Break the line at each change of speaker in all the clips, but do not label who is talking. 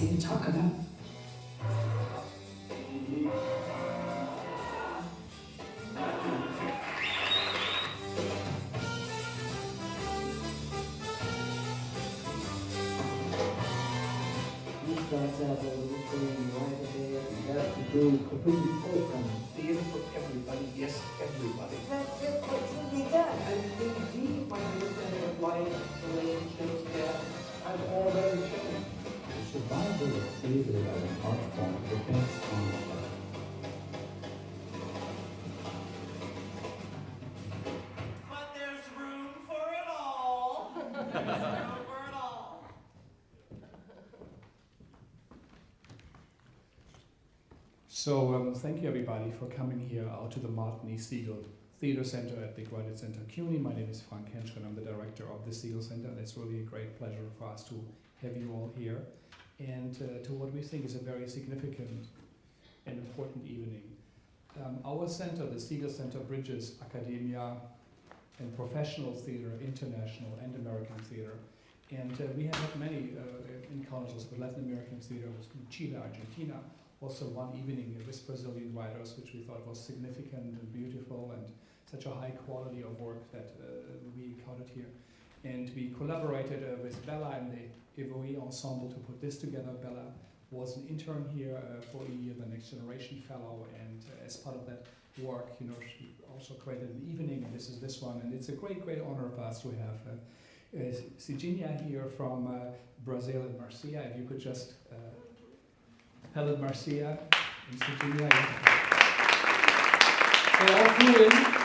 see and talk about.
starts out a little thing right there. You have to do completely open.
Theater for everybody, yes, everybody.
That's just what should be done. I think deep when you look at it, life, relationships, death, I've already changed.
The survival of as an art form depends on
But there's room for it all. There's room for it all.
So um, thank you everybody for coming here out to the Martin E. Segal Theater Center at the Graduate Center CUNY. My name is Frank Hentschker. I'm the director of the Segal Center and it's really a great pleasure for us to have you all here and uh, to what we think is a very significant and important evening. Um, our center, the Segal Center, bridges academia and professional theater, international and American theater. And uh, we have had many uh, encounters with Latin American theater, with Chile, Argentina, also one evening with Brazilian writers, which we thought was significant and beautiful and such a high quality of work that uh, we encountered here. And we collaborated uh, with Bella and the Ensemble to put this together. Bella was an intern here uh, for a year, the Next Generation Fellow, and uh, as part of that work, you know, she also created an evening, and this is this one, and it's a great, great honor for us to have uh, uh, Cidinha here from uh, Brazil and Marcia. If you could just uh, Helen Marcia and Cidinha. They all flew in um,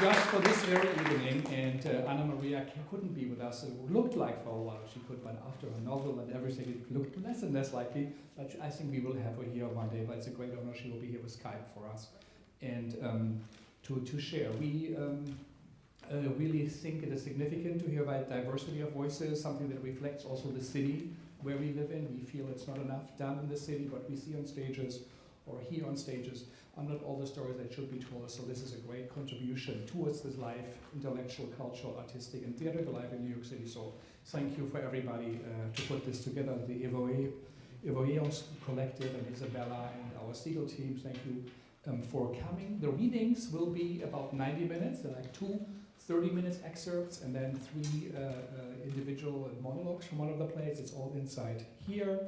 just for this very evening, and uh, Anna Maria couldn't be with us. It looked like for a while she could, but after her novel and everything, it looked less and less likely. But I think we will have her here one day. But it's a great honor. She will be here with Skype for us, and um, to to share. We. Um, uh, really think it is significant to hear about diversity of voices, something that reflects also the city where we live in. We feel it's not enough done in the city, but we see on stages or hear on stages are not all the stories that should be told. So this is a great contribution towards this life, intellectual, cultural, artistic, and theatrical life in New York City. So thank you for everybody uh, to put this together. The Evoe, Evoeos Collective and Isabella and our Segal team, thank you um, for coming. The readings will be about 90 minutes. They're like two 30 minutes excerpts and then three uh, uh, individual monologues from one of the plays. It's all inside here.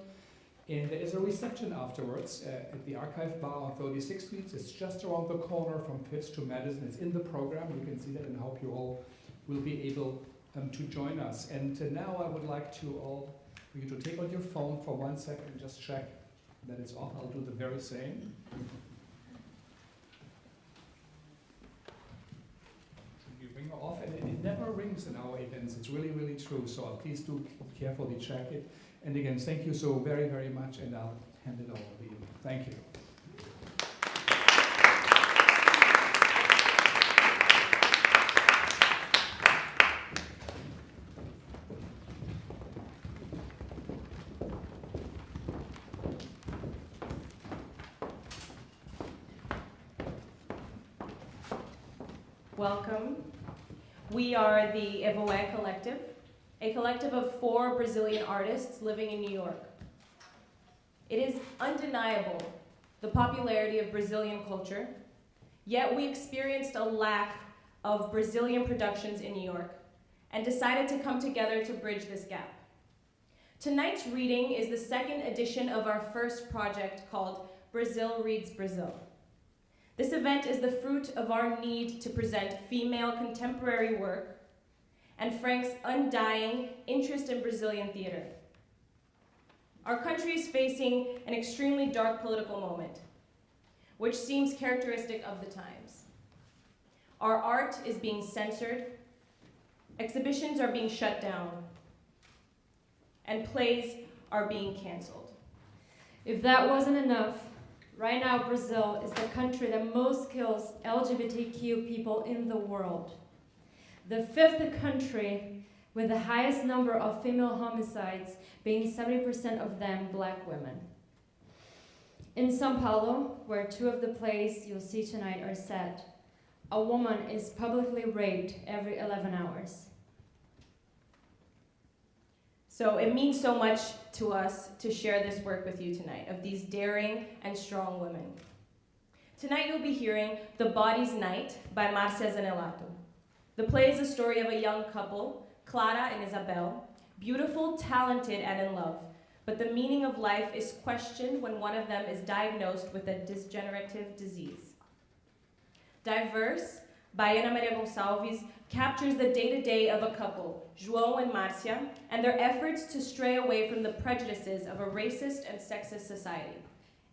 And there is a reception afterwards uh, at the Archive Bar on 36th Street. It's just around the corner from Fifth to Madison. It's in the program. You can see that and I hope you all will be able um, to join us. And uh, now I would like to all for you to take out your phone for one second and just check that it's off. I'll do the very same. you bring it off and it, it never rings in our events. It's really, really true. So uh, please do carefully check it. And again, thank you so very, very much and I'll hand it over to you. Thank you.
Welcome. We are the Evoe Collective, a collective of four Brazilian artists living in New York. It is undeniable the popularity of Brazilian culture, yet we experienced a lack of Brazilian productions in New York and decided to come together to bridge this gap. Tonight's reading is the second edition of our first project called Brazil Reads Brazil. This event is the fruit of our need to present female contemporary work and Frank's undying interest in Brazilian theater. Our country is facing an extremely dark political moment, which seems characteristic of the times. Our art is being censored, exhibitions are being shut down, and plays are being canceled.
If that wasn't enough, right now Brazil is the country that most kills LGBTQ people in the world. The fifth country with the highest number of female homicides, being 70% of them black women. In Sao Paulo, where two of the plays you'll see tonight are set, a woman is publicly raped every 11 hours.
So it means so much to us to share this work with you tonight of these daring and strong women. Tonight you'll be hearing The Body's Night by Marcia Zanelato. The play is a story of a young couple, Clara and Isabel, beautiful, talented, and in love. But the meaning of life is questioned when one of them is diagnosed with a degenerative disease. Diverse, by Ana Maria Gonçalves captures the day-to-day of a couple, João and Marcia, and their efforts to stray away from the prejudices of a racist and sexist society.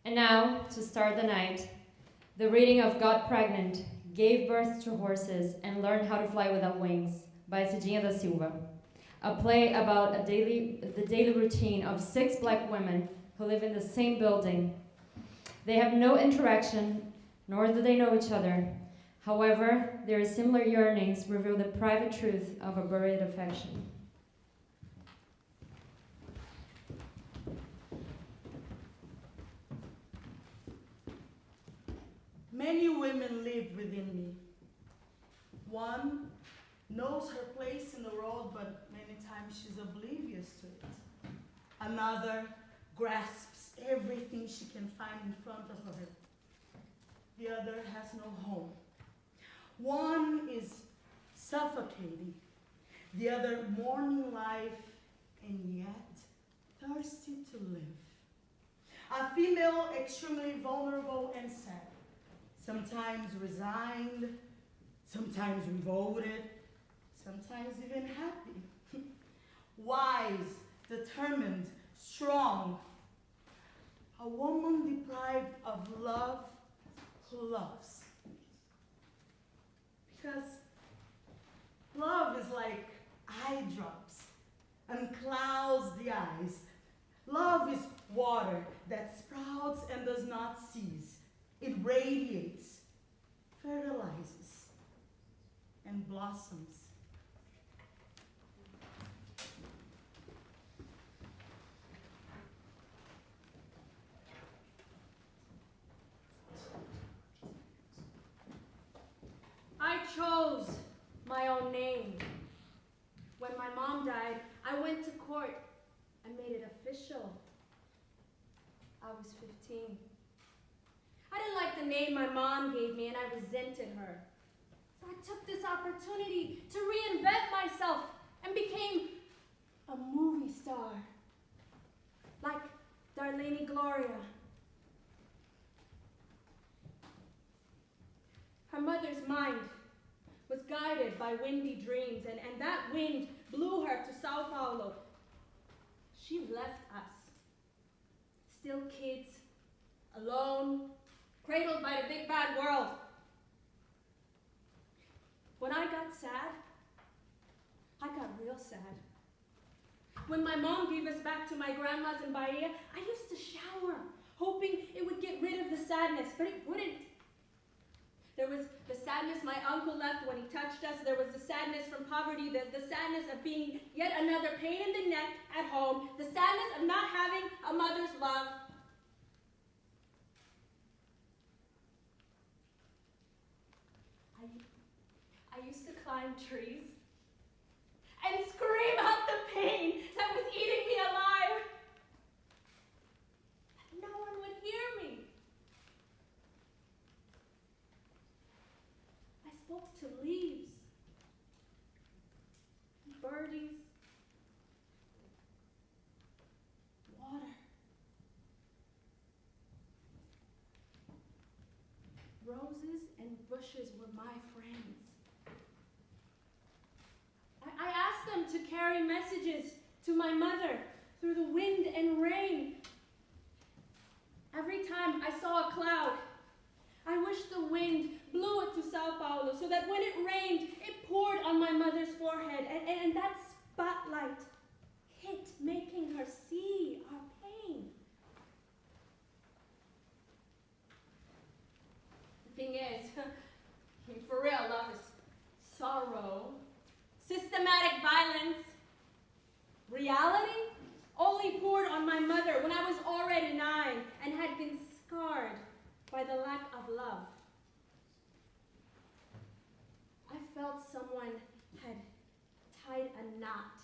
And now, to start the night, the reading of Got Pregnant, Gave Birth to Horses, and Learned How to Fly Without Wings by Cidinha da Silva. A play about a daily, the daily routine of six black women who live in the same building. They have no interaction, nor do they know each other. However, their similar yearnings reveal the private truth of a buried affection.
Many women live within me. One knows her place in the world, but many times she's oblivious to it. Another grasps everything she can find in front of her. The other has no home. One is suffocating, the other mourning life, and yet thirsty to live. A female extremely vulnerable and sad sometimes resigned, sometimes revolted, sometimes even happy. Wise, determined, strong. A woman deprived of love who loves. Because love is like eye drops and clouds the eyes. Love is water that sprouts and does not cease. It radiates, fertilizes, and blossoms.
I chose my own name. When my mom died, I went to court and made it official. I was 15. I didn't like the name my mom gave me and I resented her. So I took this opportunity to reinvent myself and became a movie star. Like Darlene Gloria. Her mother's mind was guided by windy dreams, and, and that wind blew her to Sao Paulo. She left us, still kids, alone, cradled by the big bad world. When I got sad, I got real sad. When my mom gave us back to my grandma's in Bahia, I used to shower, hoping it would get rid of the sadness, but it wouldn't. There was the sadness my uncle left when he touched us. There was the sadness from poverty, the, the sadness of being yet another pain in the neck at home, the sadness of not having a mother's love. I, I used to climb trees and scream out the pain that was eating me alive. No one would hear me. I spoke to leaves, birdies, water. Roses and bushes were my friends. I, I asked them to carry messages to my mother through the wind and rain. Every time I saw a cloud, I wished the wind blew it to Sao Paulo so that when it rained, it poured on my mother's forehead and, and, and that spotlight hit, making her see our pain. The thing is, for real, love is sorrow, systematic violence, reality only poured on my mother when I was already nine and had been scarred by the lack of love. I felt someone had tied a knot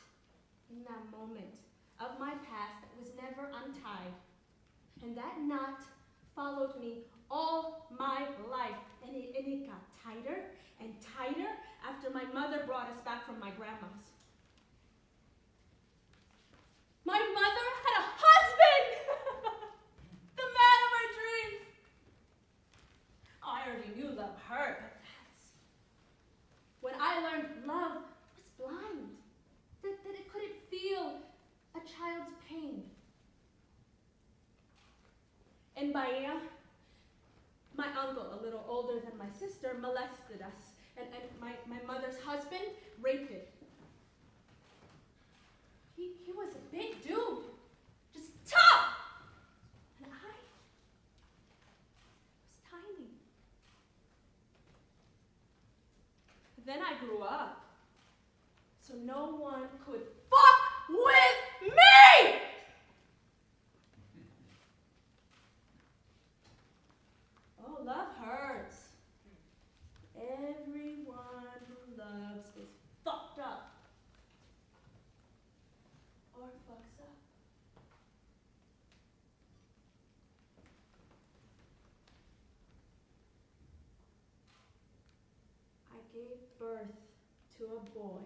in that moment of my past that was never untied. And that knot followed me all my life. And it, and it got tighter and tighter after my mother brought us back from my grandma's. My mother had a husband! the man of my dreams! I already knew love hurt, but that's when I learned love was blind, that, that it couldn't feel a child's pain. In Bahia, my uncle, a little older than my sister, molested us, and, and my, my mother's husband raped it. He, he was a big dude, just tough! And I was tiny. But Then I grew up, so no one could fuck with me! Oh, love hurts. Everyone who loves is fucked up. Or fucks up. I gave birth to a boy.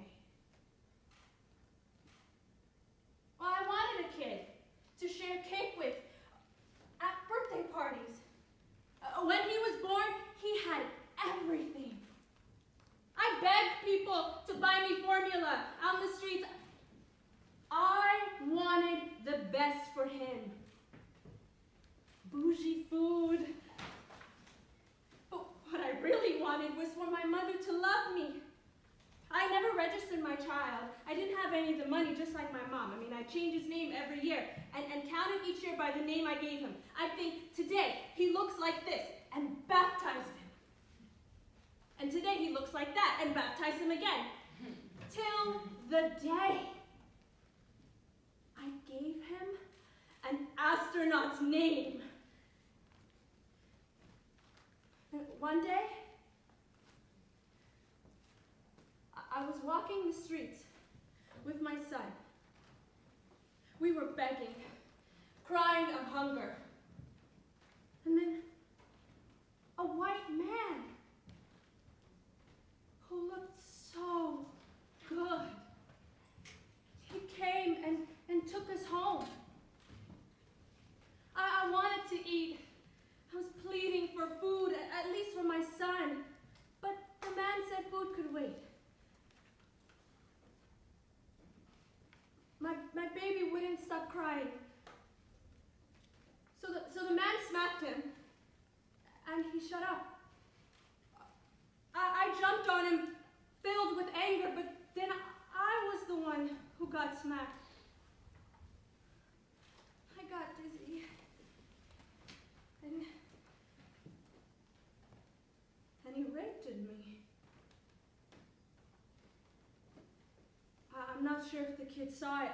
Sure if the kid saw it.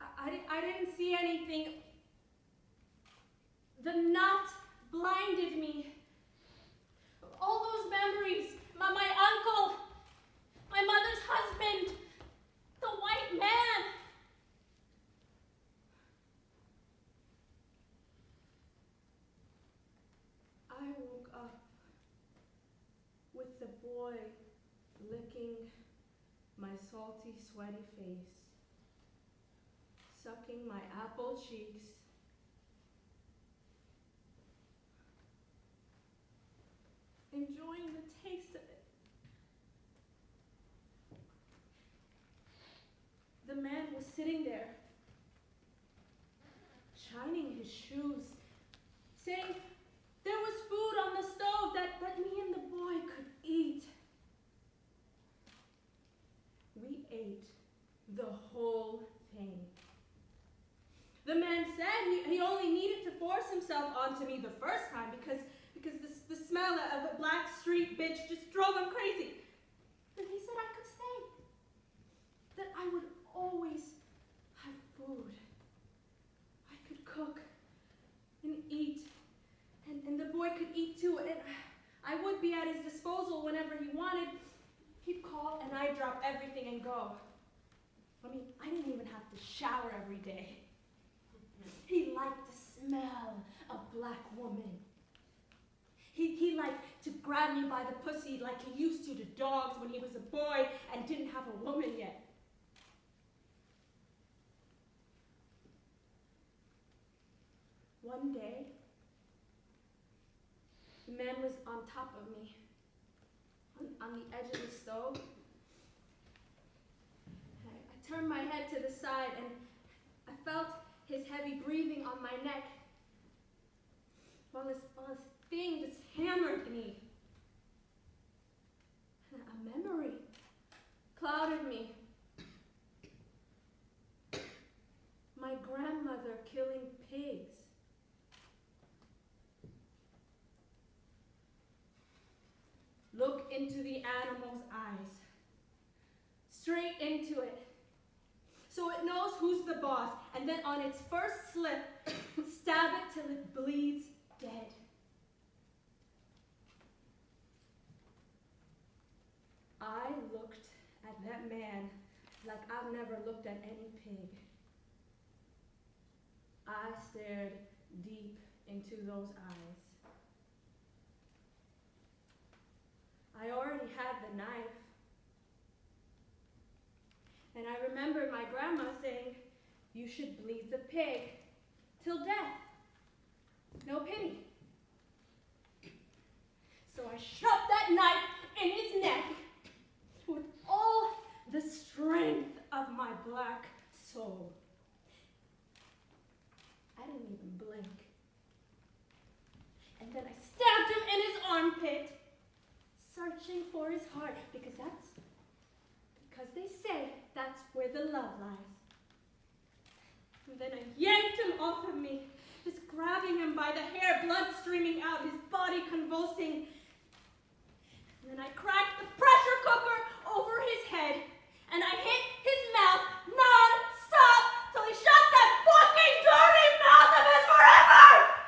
I, I, I didn't see anything. The knot blinded me. All those memories, my, my uncle, my mother's husband, the white man. I woke up with the boy licking my salty, sweaty face, sucking my apple cheeks. Enjoying the taste of it. The man was sitting there, shining his shoes, saying there was food on the stove that, that me and the boy could eat. We ate the whole thing. The man said he, he only needed to force himself onto me the first time because, because the, the smell of a black street bitch just drove him crazy. But he said I could stay. That I would always have food. I could cook and eat. And, and the boy could eat too. And I would be at his disposal whenever he wanted. He'd call and I'd drop everything and go. I mean, I didn't even have to shower every day. He liked the smell of black woman. He, he liked to grab me by the pussy like he used to to dogs when he was a boy and didn't have a woman yet. One day, the man was on top of me, on, on the edge of the stove. Turned my head to the side and I felt his heavy breathing on my neck while this, while this thing just hammered me. A memory clouded me. My grandmother killing pigs. Look into the animal's eyes. Straight into it. So it knows who's the boss, and then on its first slip, stab it till it bleeds dead. I looked at that man like I've never looked at any pig. I stared deep into those eyes. I already had the knife. And I remember my grandma saying, You should bleed the pig till death. No pity. So I shoved that knife in his neck with all the strength of my black soul. I didn't even blink. And then I stabbed him in his armpit, searching for his heart, because that's because they say that's where the love lies. And then I yanked him off of me, just grabbing him by the hair, blood streaming out, his body convulsing. And then I cracked the pressure cooker over his head, and I hit his mouth non-stop till he shut that fucking dirty mouth of his forever!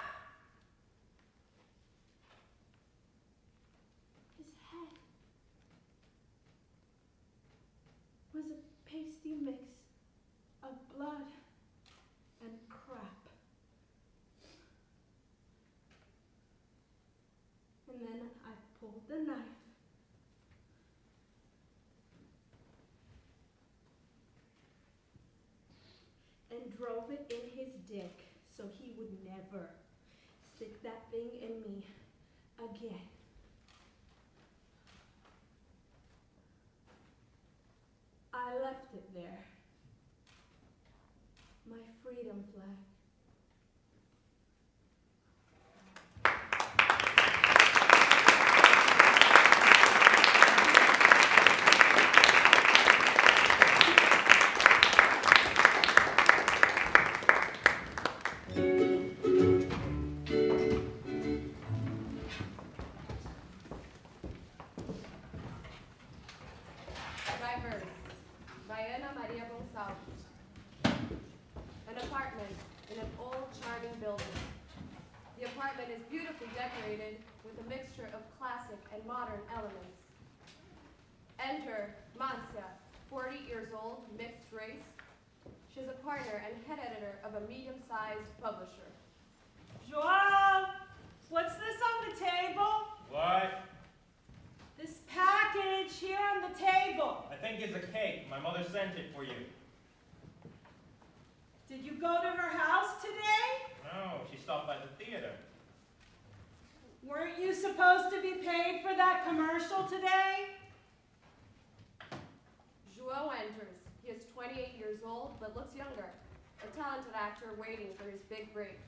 Talented waiting for his big break.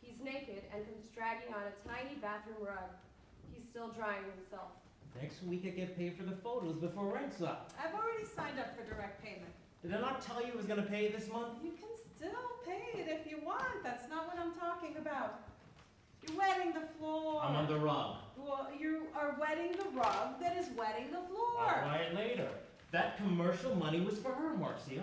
He's naked and comes dragging on a tiny bathroom rug. He's still drying himself.
Next week I get paid for the photos before rent's up.
I've already signed up for direct payment.
Did I not tell you I was gonna pay this month?
You can still pay it if you want. That's not what I'm talking about. You're wetting the floor.
I'm on the rug.
Well, you are wetting the rug that is wetting the floor.
I'll buy it later. That commercial money was for her, Marcia.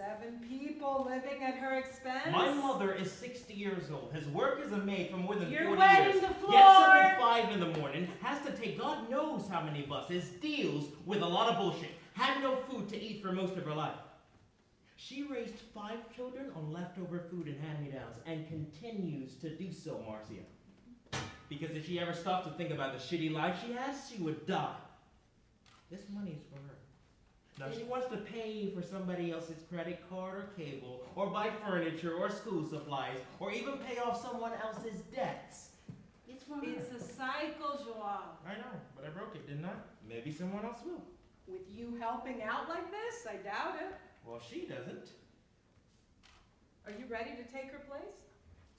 Seven people living at her expense.
My mother is 60 years old, has worked as a maid for more than
You're
40
wetting
years.
the floor.
Gets up at 5 in the morning, has to take God knows how many buses, deals with a lot of bullshit. Had no food to eat for most of her life. She raised five children on leftover food and hand-me-downs and continues to do so, Marcia. Because if she ever stopped to think about the shitty life she has, she would die. This money is for her. Now, she wants to pay for somebody else's credit card or cable, or buy furniture or school supplies, or even pay off someone else's debts. It's for her.
A cycle, Joao.
I know, but I broke it, didn't I? Maybe someone else will.
With you helping out like this, I doubt it.
Well, she doesn't.
Are you ready to take her place?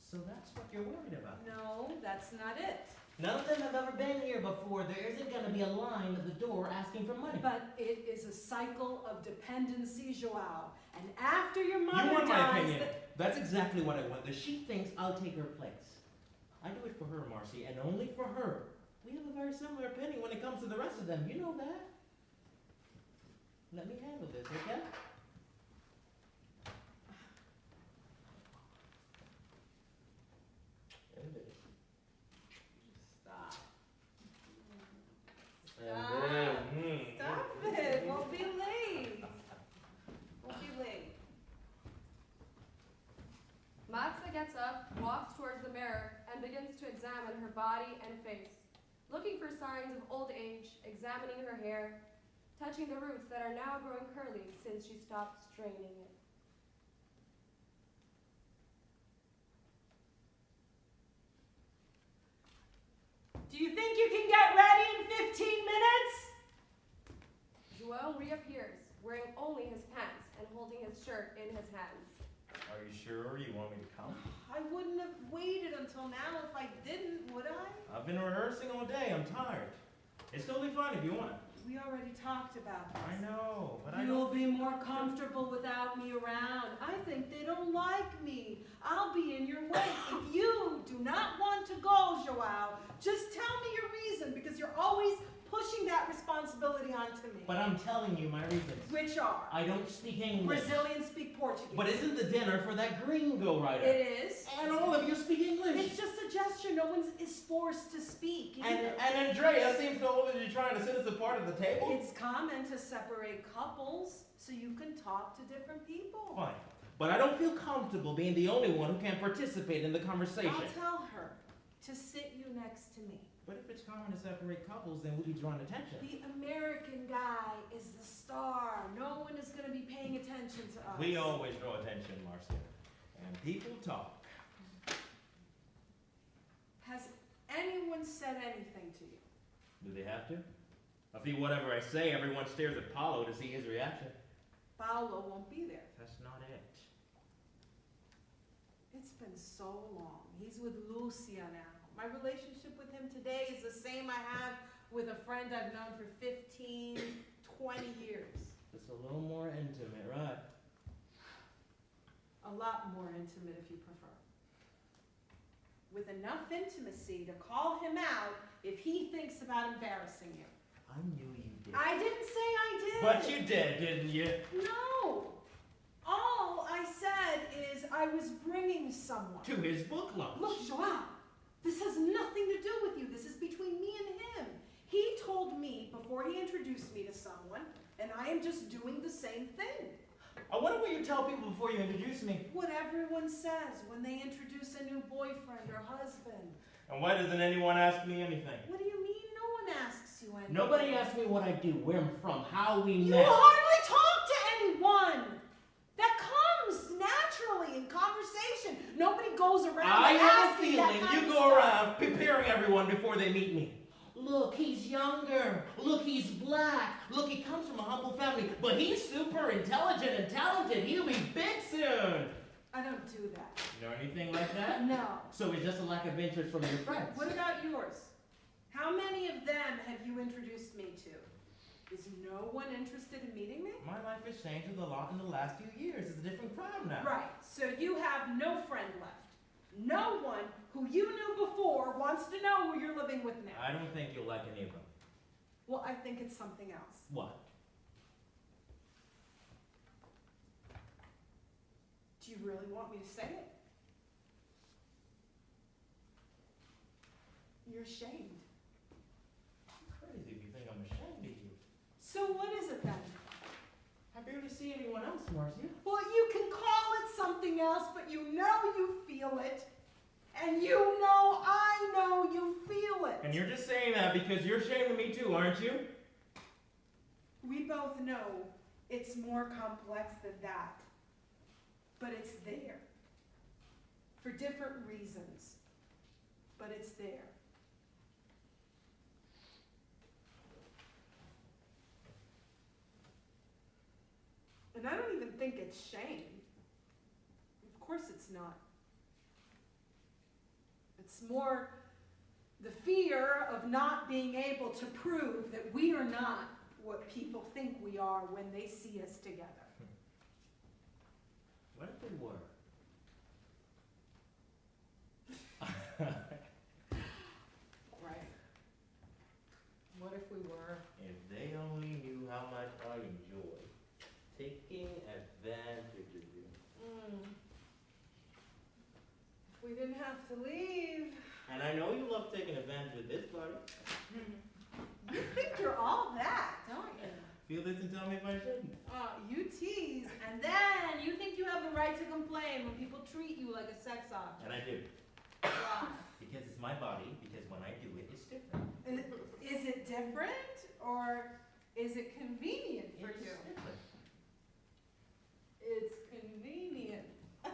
So that's what you're worried about.
No, that's not it.
None of them have ever been here before. There isn't going to be a line at the door asking for money.
But it is a cycle of dependency, Joao. And after your mother you
want my
dies,
opinion. That's exactly what I want. That she thinks I'll take her place. I do it for her, Marcy, and only for her. We have a very similar opinion when it comes to the rest of them. You know that. Let me handle this, okay?
Stop.
And
Stop. Stop it. We'll be late. We'll be late.
Marcia gets up, walks towards the mirror, and begins to examine her body and face, looking for signs of old age, examining her hair, touching the roots that are now growing curly since she stopped straining it.
Do you think you can get ready in 15 minutes?
Joao reappears, wearing only his pants and holding his shirt in his hands.
Are you sure you want me to come?
I wouldn't have waited until now if I didn't, would I?
I've been rehearsing all day. I'm tired. It's totally fine if you want.
We already talked about this.
I know, but I
You'll
don't.
be more comfortable without me around. I think they don't like me. I'll be in your way. If you do not want to go, Joao, just tell me your reason because you're always pushing that responsibility onto me.
But I'm telling you my reasons.
Which are?
I don't speak English.
Brazilians speak Portuguese.
But isn't the dinner for that gringo writer?
It is.
And all of you speak English.
It's just a gesture. No one is forced to speak.
And, and Andrea seems to always be trying to sit us apart at the table.
It's common to separate couples so you can talk to different people.
Fine. But I don't feel comfortable being the only one who can't participate in the conversation.
I'll tell her to sit you next to me.
But if it's common to separate couples, then we'll be drawing attention.
The American guy is the star. No one is going to be paying attention to us.
We always draw attention, Marcia. And people talk.
Has anyone said anything to you?
Do they have to? I feel whatever I say, everyone stares at Paulo to see his reaction.
Paulo won't be there.
That's not it.
It's been so long. He's with Lucia now. My relationship with him today is the same I have with a friend I've known for 15, 20 years.
It's a little more intimate, right?
A lot more intimate if you prefer. With enough intimacy to call him out if he thinks about embarrassing you.
I knew you did.
I didn't say I did.
But you did, didn't you?
No. All I said is I was bringing someone.
To his book lunch.
Look, Joao, this has nothing to do with you. This is between me and him. He told me before he introduced me to someone, and I am just doing the same thing.
I wonder what you tell people before you introduce me.
What everyone says when they introduce a new boyfriend or husband.
And why doesn't anyone ask me anything?
What do you mean no one asks you anything?
Nobody asks me what I do, where I'm from, how we
You
met.
hardly talk to anyone. That comes naturally in conversation. Nobody goes around
I have a
asking that
feeling you go around preparing everyone before they meet me. Look, he's younger. Look, he's black. Look, he comes from a humble family, but he's super intelligent and talented. He'll be big soon.
I don't do that.
You know anything like that?
No.
So it's just a lack of interest from your friends.
What about yours? How many of them have you introduced me to? Is no one interested in meeting me?
My life has changed a lot in the last few years. It's a different crowd now.
Right, so you have no friend left. No one who you knew before wants to know who you're living with now.
I don't think you'll like any of them.
Well, I think it's something else.
What?
Do you really want me to say it? You're ashamed.
Crazy if you think I'm ashamed of you.
So what is it then?
I barely see anyone else, Marcia.
Well, you can call it something else, but you know you feel it. And you know I know you feel it.
And you're just saying that because you're of me too, aren't you?
We both know it's more complex than that. But it's there. For different reasons. But it's there. And I don't even think it's shame. Of course it's not. It's more the fear of not being able to prove that we are not what people think we are when they see us together.
What if we were?
Right. What if we were?
If they only knew how much I enjoy taking advantage of you.
Mm. If we didn't have to leave.
And I know you love taking advantage of this party.
You think you're all that, don't you?
Feel this and tell me if I shouldn't.
Uh, you tease, and then you think you have the right to complain when people treat you like a sex object.
And I do.
Why?
Because it's my body, because when I do it, it's different.
Is, it different, or is it convenient for
It's
you?
different.
It's.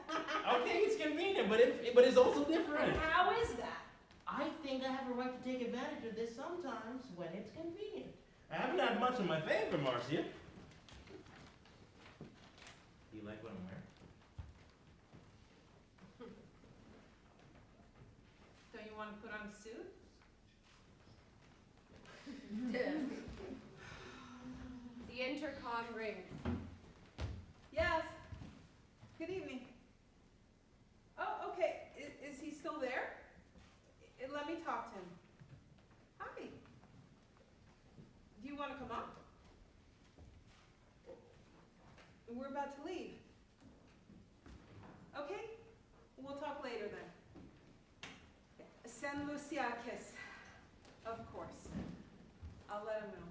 Okay, it's convenient, but it, but it's also different.
And how is that?
I think I have a right to take advantage of this sometimes when it's convenient. I haven't had much in my favor, Marcia. Do you like what I'm wearing?
Don't you want to put on a suit?
The intercom rings.
Yes. Good evening. Oh, okay. Is, is he still there? I- let me talk to him. Hi. Do you want to come up? We're about to leave. Okay. We'll talk later then. Send Lucia a kiss. Of course. I'll let him know.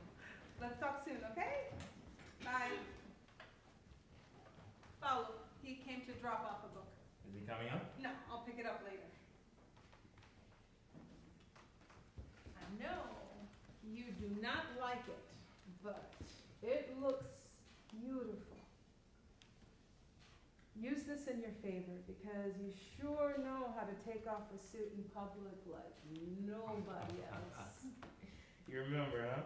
Let's talk soon, okay? Bye. Paulo, he came to drop off a book.
Is he coming up?
No, I'll pick it up later. I know you do not like it, but it looks beautiful. Use this in your favor because you sure know how to take off a suit in public like nobody else.
You remember, huh?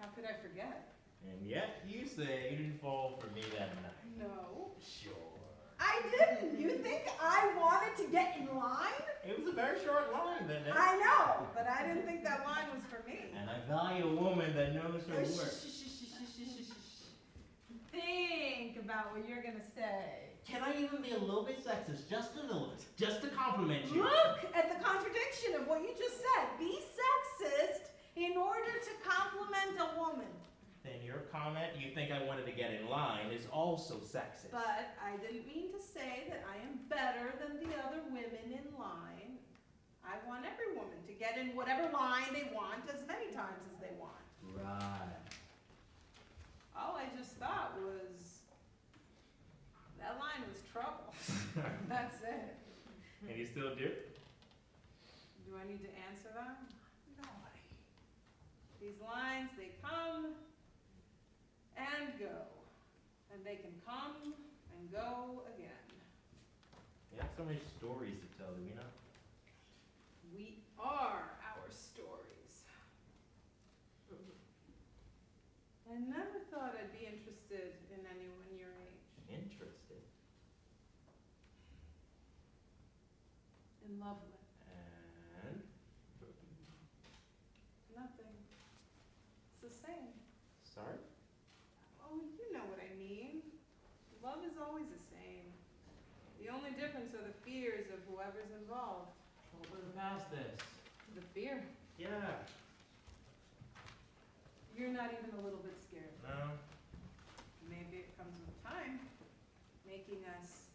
How could I forget?
And yet you say you didn't fall for me that night.
No.
Sure.
I didn't. You think I wanted to get in line?
It was a very short line that night.
I know, but I didn't think that line was for me.
And I value a woman that knows her
Uh, shh,
worth.
shh, Think about what you're gonna say.
Can I even be a little bit sexist? Just a little bit. Just to compliment you.
Look at the contradiction of what you just said. Be sexist in order to compliment a woman.
Then your comment, you think I wanted to get in line, is also sexist.
But I didn't mean to say that I am better than the other women in line. I want every woman to get in whatever line they want as many times as they want.
Right.
All I just thought was that line was trouble. That's it.
And you still do?
Do I need to answer that? No. These lines, they come and go. And they can come and go again.
We have so many stories to tell, do we not?
We are our stories. I never thought I'd be interested in anyone your age.
Interested.
In love with.
And
Nothing. It's the same.
sorry?
Oh, you know what I mean. Love is always the same. The only difference are the fears of whoever's involved.
Well, we're past this.
The fear.
Yeah.
You're not even a little bit scared.
No.
Maybe it comes with time, making us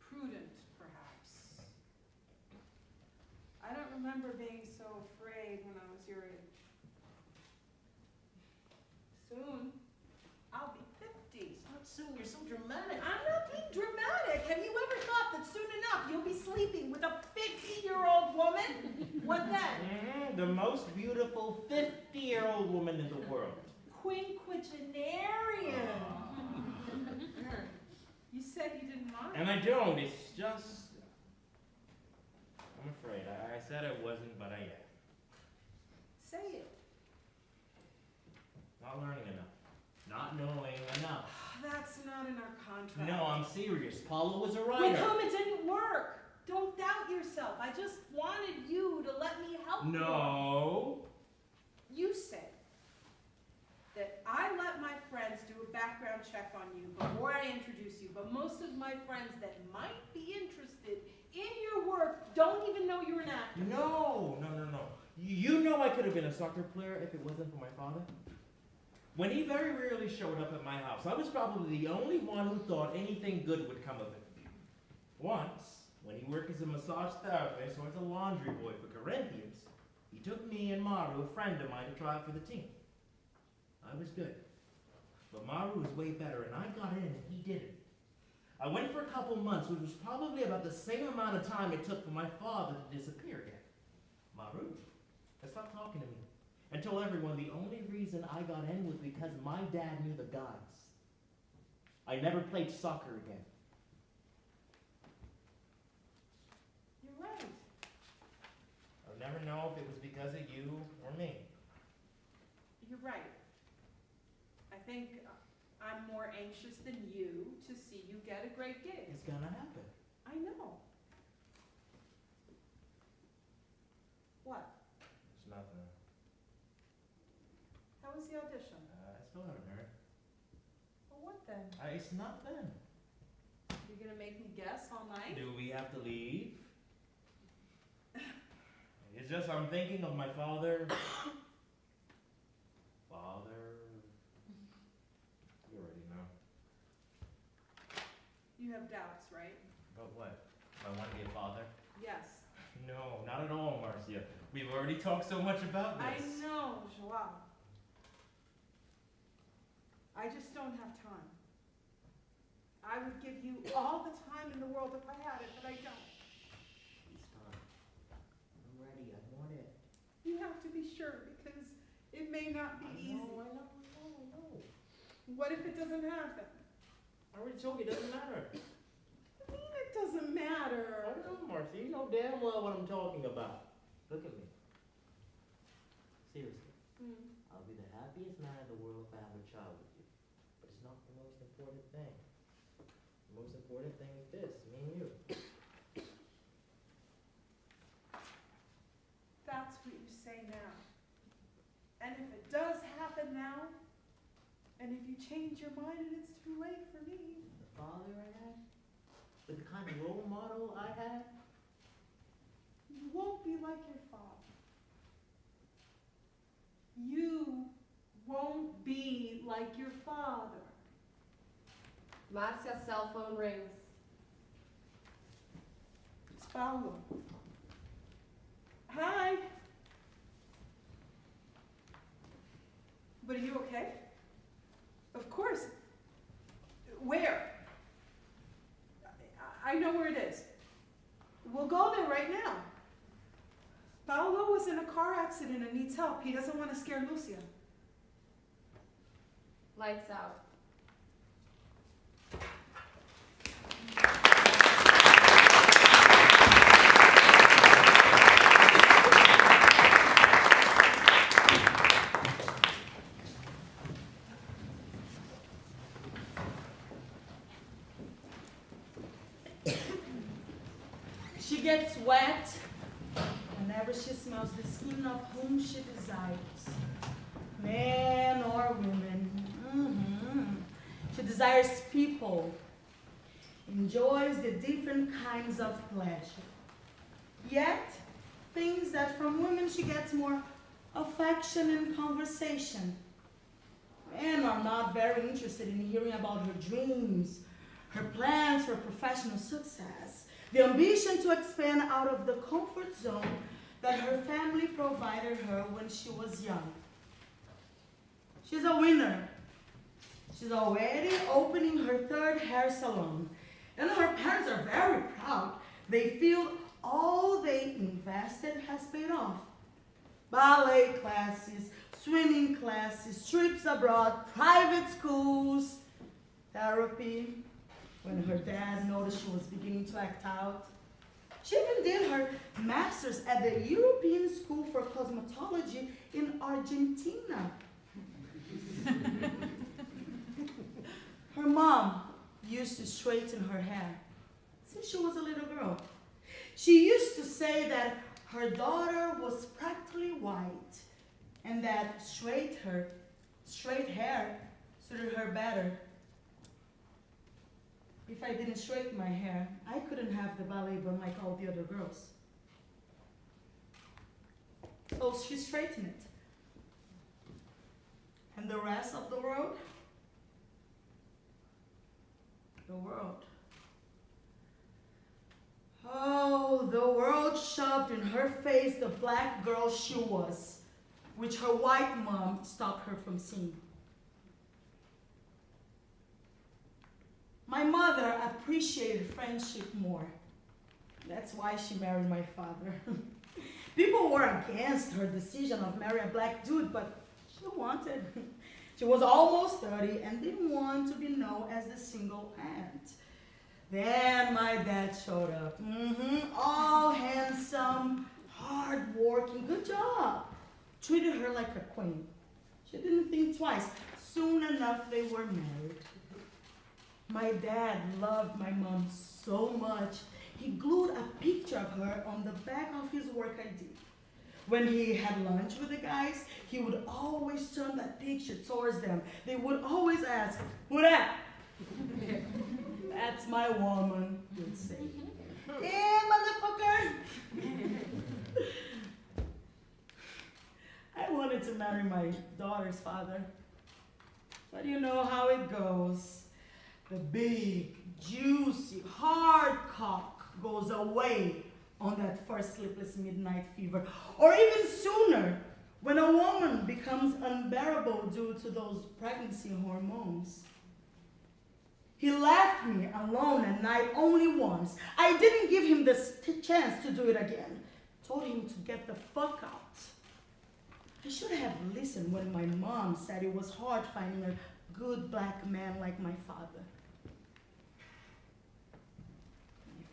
prudent, perhaps. I don't remember being so afraid when I was your age. Soon, I'll be fifty. Not soon.
You're so dramatic.
I'm not being dramatic. Have you ever thought that soon enough you'll be sleeping with a 50-year-old woman? What then?
Mhm, The most beautiful 50 year old woman in the world.
Quinquagenarian. you said you didn't mind.
And I don't, it's just. I'm afraid. I, I said I wasn't, but I am.
Say it.
Not learning enough. Not knowing enough.
That's not in our contract.
No, I'm serious. Paula was a
With
writer.
whom it didn't work. Don't doubt yourself. I just wanted you to let me help you.
No.
You said that I let my friends do a background check on you before I introduce you, but most of my friends that might be interested in your work don't even know you're an actor.
No, no, no, no. You know I could have been a soccer player if it wasn't for my father. When he very rarely showed up at my house, I was probably the only one who thought anything good would come of it. Once, when he worked as a massage therapist or as a laundry boy for Corinthians, he took me and Maru, a friend of mine, to try out for the team. I was good. But Maru was way better, and I got in and he didn't. I went for a couple months, which was probably about the same amount of time it took for my father to disappear again. Maru, I stopped talking to me and told everyone the only reason I got in was because my dad knew the guys. I never played soccer again.
You're right.
I'll never know if it was because of you or me.
You're right. I think I'm more anxious than you to see you get a great gig.
It's gonna happen.
I know. What?
It's nothing.
How was the audition?
Uh, I still haven't heard.
Well, what then?
Uh, it's nothing.
You're gonna make me guess all night?
Do we have to leave? It's just I'm thinking of my father. father. You already know.
You have doubts, right?
But what? Do I want to be a father?
Yes.
No, not at all, Marcia. We've already talked so much about this.
I
this.
know, Joao. I just don't have time. I would give you all the time in the world if I had it, but I don't.
It's time. I'm ready. I want it.
You have to be sure because it may not be
I
easy.
know, I know, I know, I know.
What if it doesn't happen?
I already told you it doesn't matter.
I mean, it doesn't matter.
I know, Marcy. You know damn well what I'm talking about. Look at me. Seriously.
Hmm.
I'll be the happiest man in the world if I have a child with you. But it's not the most important thing. The most important thing is this, me and you.
That's what you say now. And if it does happen now, and if you change your mind and it's too late for me,
The father I had, the kind of role model I had,
you won't be like your father. You won't be like your father.
Marcia's cell phone rings.
It's Paulo. Hi. But are you okay? Of course. Where? I- know where it is. We'll go there right now. Paulo was in a car accident and needs help. He doesn't want to scare Lucia.
Lights out.
She gets wet whenever she smells the skin of whom she desires, man or woman. Mhm. She desires people, enjoys the different kinds of pleasure. Yet, things that from women she gets more affection and conversation. Men are not very interested in hearing about her dreams, her plans for professional success, the ambition to expand out of the comfort zone that her family provided her when she was young. She's a winner.
She's already opening her third hair salon. And her parents are very proud. They feel all they invested has paid off. Ballet classes, swimming classes, trips abroad, private schools, therapy. When her dad noticed she was beginning to act out, she even did her master's at the European School for Cosmetology in Argentina. her mom used to straighten her hair since she was a little girl. She used to say that her daughter was practically white and that straight her straight hair suited her better. If I didn't straighten my hair, I couldn't have the ballet bun like all the other girls. So she straightened it. And the rest of the world? The world. Oh, the world shoved in her face the black girl she was, which her white mom stopped her from seeing. My mother appreciated friendship more. That's why she married my father. People were against her decision of marrying a black dude, but she wanted. She was almost 30 and didn't want to be known as the single aunt. Then my dad showed up. Mm-hmm. All handsome, hard-working, good job. Treated her like a queen. She didn't think twice. Soon enough, they were married. My dad loved my mom so much, he glued a picture of her on the back of his work ID. When he had lunch with the guys, he would always turn that picture towards them. They would always ask, Who that? That's my woman, you'd say. Yeah, motherfucker! I wanted to marry my daughter's father. But you know how it goes. The big, juicy, hard cock goes away on that first sleepless midnight fever. Or even sooner, when a woman becomes unbearable due to those pregnancy hormones. He left me alone at night only once. I didn't give him the chance to do it again. Told him to get the fuck out. I should have listened when my mom said it was hard finding a good black man like my father.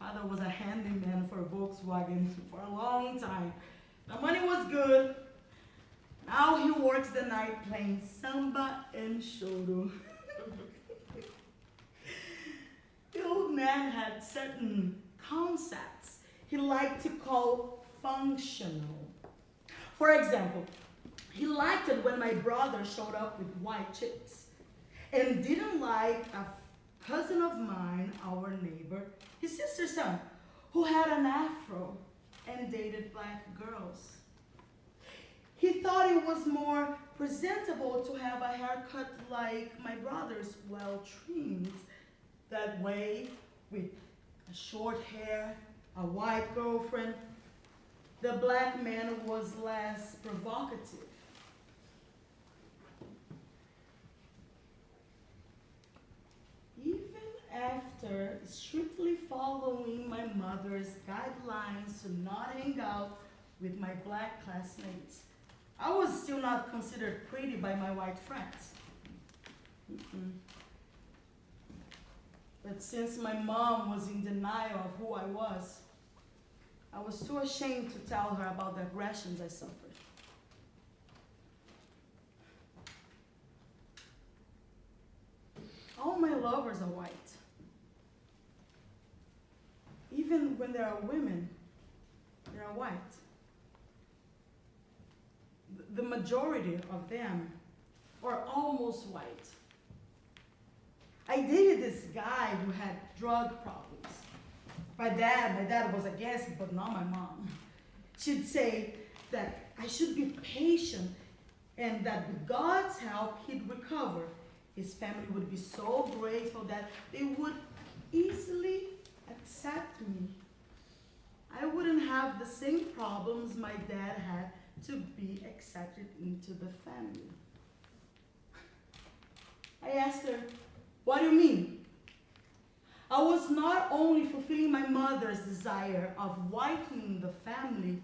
My father was a handyman for Volkswagen for a long time. The money was good. Now he works the night playing samba and choro. the old man had certain concepts he liked to call functional. For example, he liked it when my brother showed up with white chips and didn't like a cousin of mine, our neighbor, his sister's son, who had an afro and dated black girls. He thought it was more presentable to have a haircut like my brother's, well trimmed. That way, with short hair, a white girlfriend, the black man was less provocative. Even after strictly following my mother's guidelines to not hang out with my black classmates, I was still not considered pretty by my white friends. Mm-mm. But since my mom was in denial of who I was, I was too ashamed to tell her about the aggressions I suffered. All my lovers are white. Even when there are women, they are white. The majority of them are almost white. I dated this guy who had drug problems. My dad, my dad was against it, but not my mom. She'd say that I should be patient and that with God's help, he'd recover. His family would be so grateful that they would easily accept me. I wouldn't have the same problems my dad had to be accepted into the family. I asked asked her, What do you mean? I was not only fulfilling my mother's desire of whitening the family,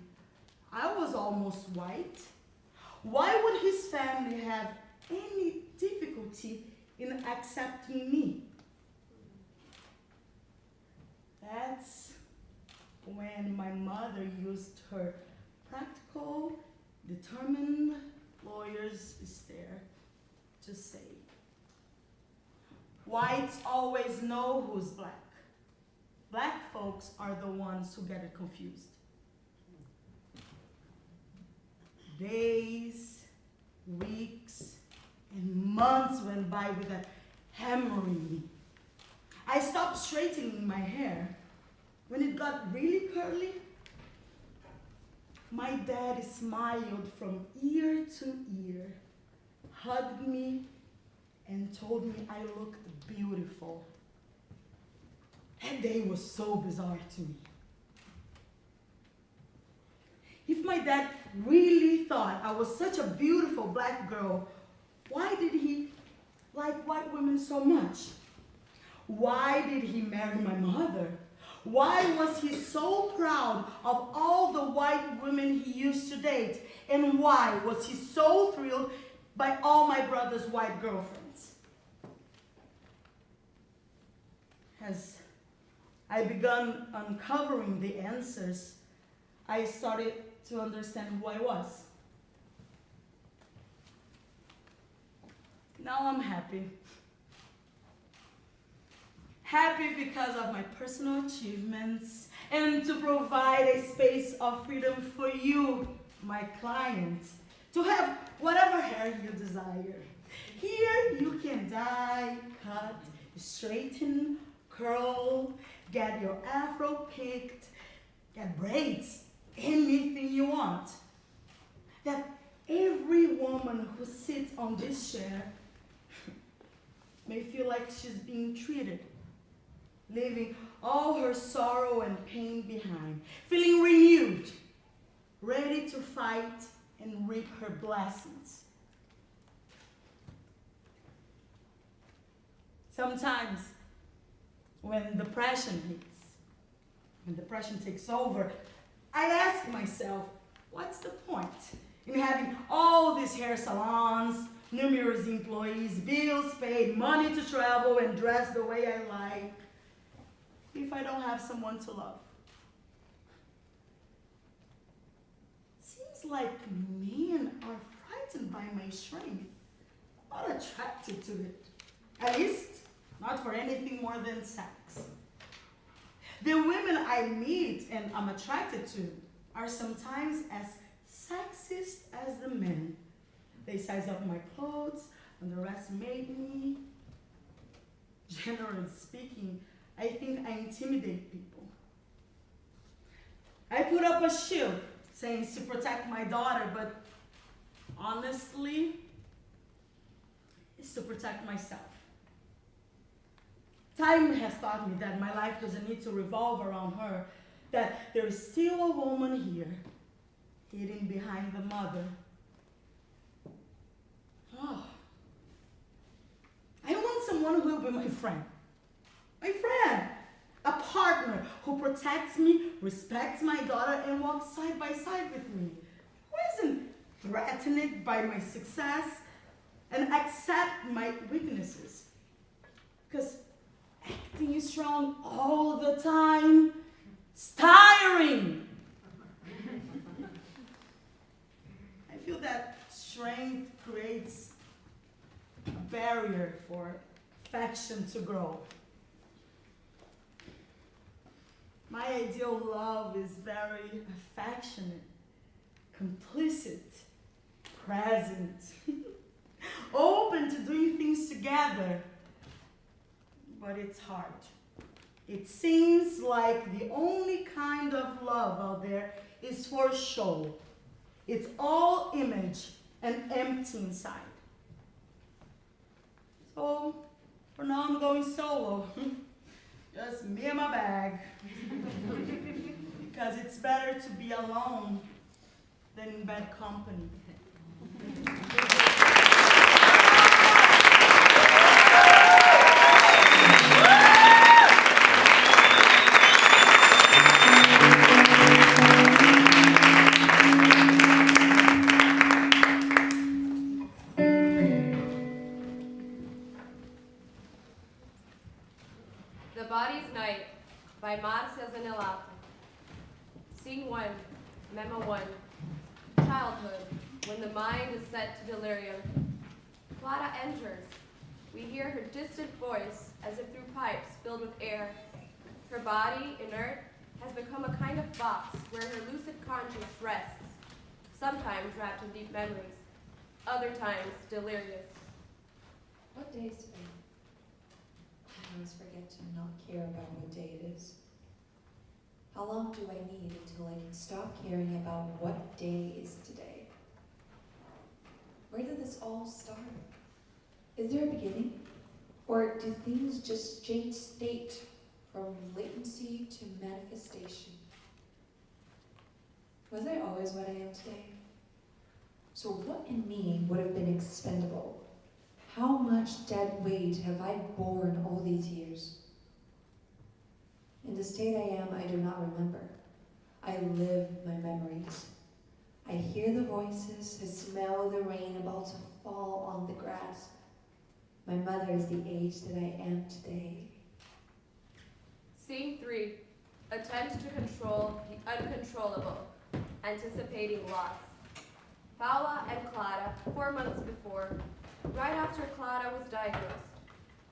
I was almost white. Why would his family have any difficulty in accepting me? That's when my mother used her practical, determined lawyer's stare to say, Whites always know who's black. Black folks are the ones who get it confused. Days, weeks, and months went by without hammering me. I stopped straightening my hair. When it got really curly, my dad smiled from ear to ear, hugged me, and told me I looked beautiful. That day was so bizarre to me. If my dad really thought I was such a beautiful black girl, why did he like white women so much? Why did he marry my mother? Why was he so proud of all the white women he used to date? And why was he so thrilled by all my brother's white girlfriends? As I began uncovering the answers, I started to understand who I was. Now I'm happy. Happy because of my personal achievements and to provide a space of freedom for you, my client, to have whatever hair you desire. Here you can dye, cut, straighten, curl, get your afro picked, get braids, anything you want. That every woman who sits on this chair may feel like she's being treated, leaving all her sorrow and pain behind, feeling renewed, ready to fight and reap her blessings. Sometimes, when depression hits, when depression takes over, I ask myself, what's the point in having all these hair salons, numerous employees, bills paid, money to travel and dress the way I like, if I don't have someone to love? Seems like men are frightened by my strength, not attracted to it. At least, not for anything more than sex. The women I meet and I'm attracted to are sometimes as sexist as the men. They size up my clothes, underestimate me. Generally speaking, I think I intimidate people. I put up a shield saying to protect my daughter, but honestly, it's to protect myself. Time has taught me that my life doesn't need to revolve around her, that there is still a woman here, hidden behind the mother. Oh. I want someone who will be my friend. My friend. A partner who protects me, respects my daughter, and walks side by side with me. Who isn't threatened by my success and accept my weaknesses. Because acting strong all the time is tiring. I feel that strength creates a barrier for affection to grow. My ideal love is very affectionate, complicit, present, open to doing things together. But it's hard. It seems like the only kind of love out there is for show. It's all image and empty inside. So, for now I'm going solo. Just me and my bag. because it's better to be alone than in bad company.
body, inert, has become a kind of box where her lucid conscience rests, sometimes wrapped in deep memories, other times delirious.
What day is today? I always forget to not care about what day it is. How long do I need until I can stop caring about what day is today? Where did this all start? Is there a beginning? Or do things just change state from latency to manifestation? Was I always what I am today? So, what in me would have been expendable? How much dead weight have I borne all these years? In the state I am, I do not remember. I live my memories. I hear the voices, I smell the rain about to fall on the grass. My mother is the age that I am today.
Scene 3. Attempt to control the uncontrollable, anticipating loss. Paula and Clara, four months before, right after Clara was diagnosed.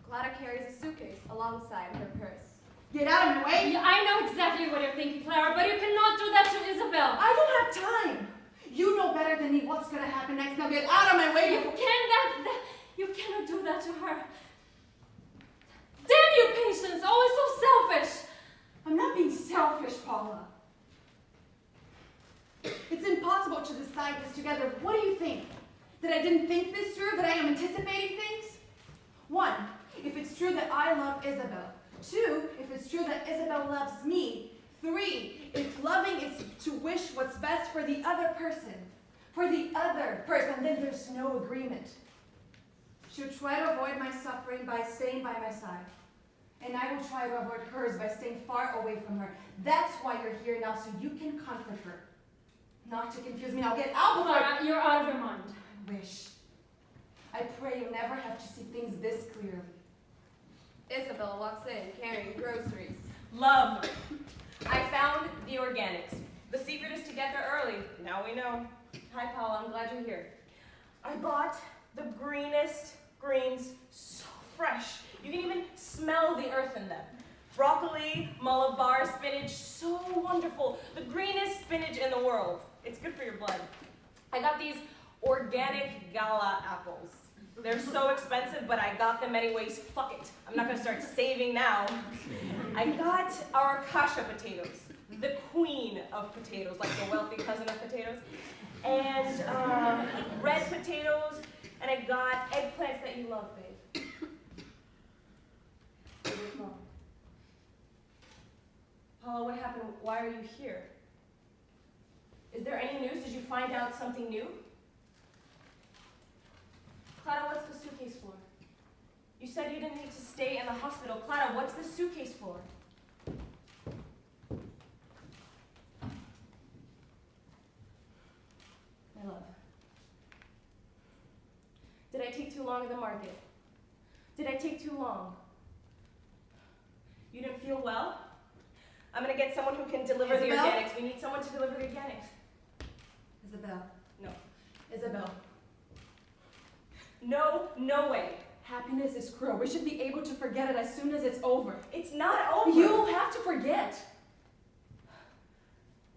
Clara carries a suitcase alongside her purse.
Get out of my way!
Yeah, I know exactly what you're thinking, Clara, but you cannot do that to Isabel.
I don't have time! You know better than me what's gonna happen next. Now get out of my way!
You
before-
can that, that you cannot do that to her. You, patience! Oh, Always so selfish.
I'm not being selfish, Paula. It's impossible to decide this together. What do you think? That I didn't think this through? That I am anticipating things? One, if it's true that I love Isabel. Two, if it's true that Isabel loves me. Three, if loving is to wish what's best for the other person. For the other person, then there's no agreement. She'll try to avoid my suffering by staying by my side. And I will try to avoid hers by staying far away from her. That's why you're here now, so you can comfort her. Not to confuse me. Now get out before I
Clara, you're out of your mind.
I wish. I pray you'll never have to see things this clearly.
Isabel walks in carrying groceries.
Love. I found the organics. The secret is to get there early. Now we know. Hi, Paula. I'm glad you're here. I bought the greenest greens, so fresh. You can even smell the earth in them. Broccoli, malabar spinach, so wonderful. The greenest spinach in the world. It's good for your blood. I got these organic gala apples. They're so expensive, but I got them anyways. Fuck it. I'm not gonna start saving now. I got our kasha potatoes, the queen of potatoes, like the wealthy cousin of potatoes, and um, red potatoes, and I got eggplants that you love, babe. Paula, what happened? Why are you here? Is there any news? Did you find out something new? Clara, what's the suitcase for? You said you didn't need to stay in the hospital. Clara, what's the suitcase for? My love. Did I take too long at the market? Did I take too long? You didn't feel well? I'm gonna get someone who can deliver the organics. We need someone to deliver the organics.
Isabel.
No.
Isabel.
No, no way.
Happiness is cruel. We should be able to forget it as soon as it's over.
It's not over.
You have to forget.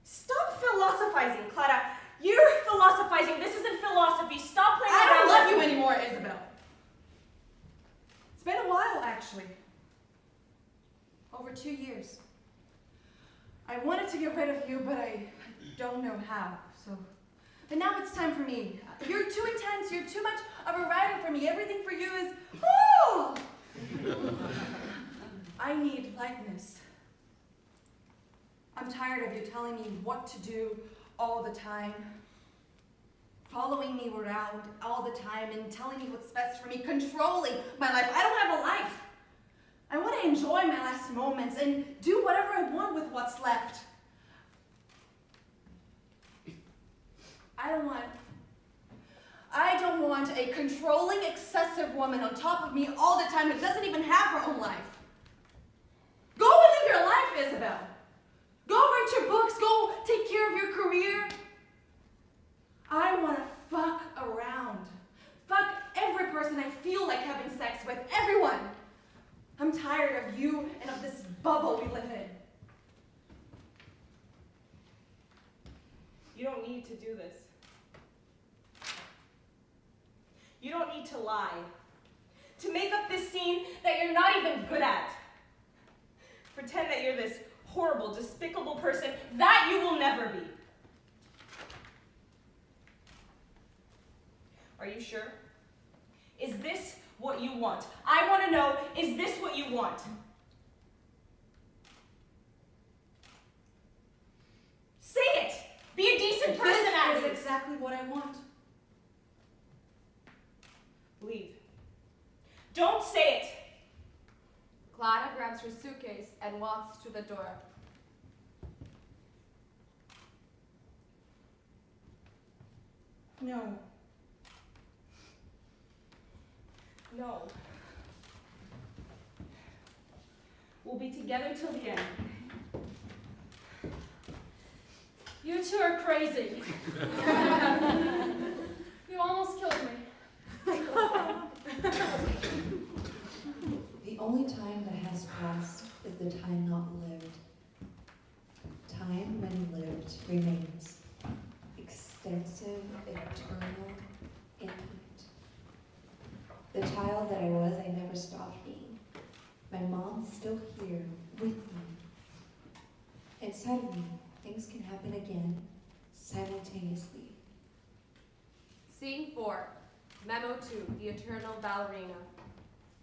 Stop philosophizing, Clara. You're philosophizing. This isn't philosophy. Stop playing
I
around.
don't love you anymore, Isabel. It's been a while, actually. Over two years. I wanted to get rid of you, but I don't know how, so. But now it's time for me. You're too intense. You're too much of a writer for me. Everything for you is, oh! I need lightness. I'm tired of you telling me what to do all the time following me around all the time and telling me what's best for me, controlling my life. I don't have a life. I want to enjoy my last moments and do whatever I want with what's left. I don't want I don't want a controlling, excessive woman on top of me all the time that doesn't even have her own life. Go and live your life, Isabel. Go write your books. Go take care of your career. I want to fuck around. Fuck every person I feel like having sex with. Everyone. I'm tired of you and of this bubble we live in.
You don't need to do this. You don't need to lie. To make up this scene that you're not even good at. Pretend that you're this horrible, despicable person that you will never be. Are you sure? Is this what you want? I want to know, is this what you want? Say it! Be a decent person,
This
Abby!
is exactly what I want.
Leave. Don't say it!
Clara grabs her suitcase and walks to the door.
No.
No. We'll be together till the end.
You two are crazy. you almost killed me.
The only time that has passed is the time not lived. Time when lived remains. Extensive, eternal. The child that I was, I never stopped being. My mom's still here with me. Inside of me, things can happen again, simultaneously.
Scene 4, Memo 2, The Eternal Ballerina.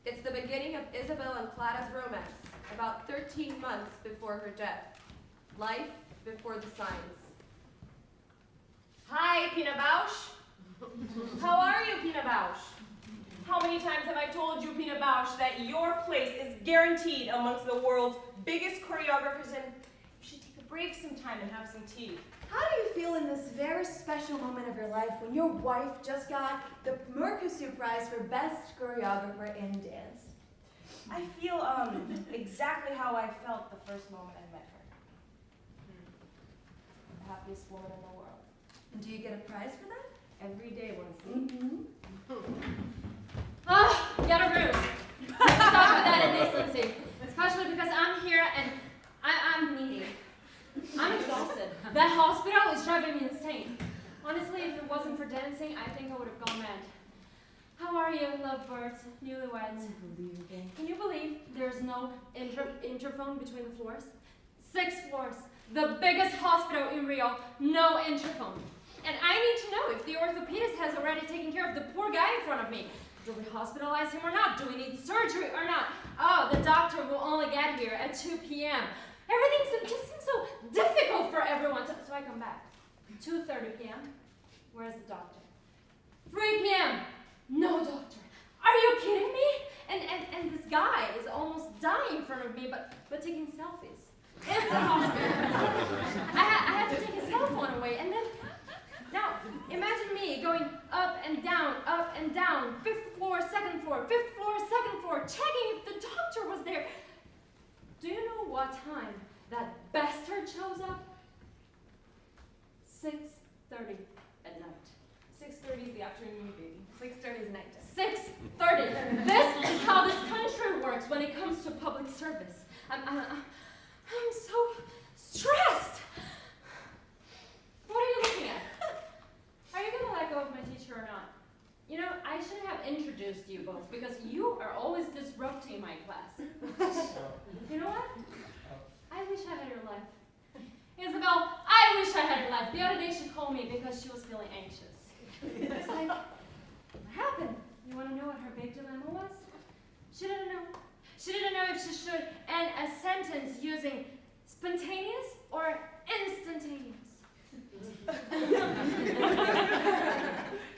It's the beginning of Isabel and Clara's romance, about 13 months before her death. Life before the signs.
Hi, Pina Bausch. How are you, Pina Bausch? How many times have I told you, Pina Bausch, that your place is guaranteed amongst the world's biggest choreographers and you should take a break sometime and have some tea.
How do you feel in this very special moment of your life when your wife just got the Mercury Prize for Best Choreographer in Dance?
I feel um exactly how I felt the first moment I met her. The happiest woman in the world.
And do you get a prize for that?
Every day, Winston.
Ah, Get a room. Stop with that indecency. Especially because I'm here and I, I'm needy. I'm exhausted. That hospital is driving me insane. Honestly, if it wasn't for dancing, I think I would have gone mad. How are you, lovebirds, newlyweds? Can you believe there's no inter interphone between the floors? Six floors, the biggest hospital in Rio, no interphone. And I need to know if the orthopedist has already taken care of the poor guy in front of me. Do we hospitalize him or not? Do we need surgery or not? Oh, the doctor will only get here at 2 p.m. Everything just seems so difficult for everyone. So, so I come back. 2.30 p.m. Where's the doctor? 3 p.m. No doctor. Are you kidding me? And, and, and this guy is almost dying in front of me, but, but taking selfies. In the hospital. I, ha- I have to take his cell phone away, and then now, imagine me going up and down, up and down, fifth floor, second floor, fifth floor, second floor, checking if the doctor was there. Do you know what time that bastard shows up? 6.30 at night.
6.30 is the afternoon, baby. 6.30 is night
6.30. This is how this country works when it comes to public service. I'm, I'm, I'm so stressed. What are you looking at? Are you gonna let go of my teacher or not? You know, I should have introduced you both because you are always disrupting my class. you know what? Oh. I wish I had your life. Isabel, I wish I had your life. The other day she called me because she was feeling anxious. It's like, what happened? You want to know what her big dilemma was? She didn't know. She didn't know if she should end a sentence using spontaneous or instantaneous.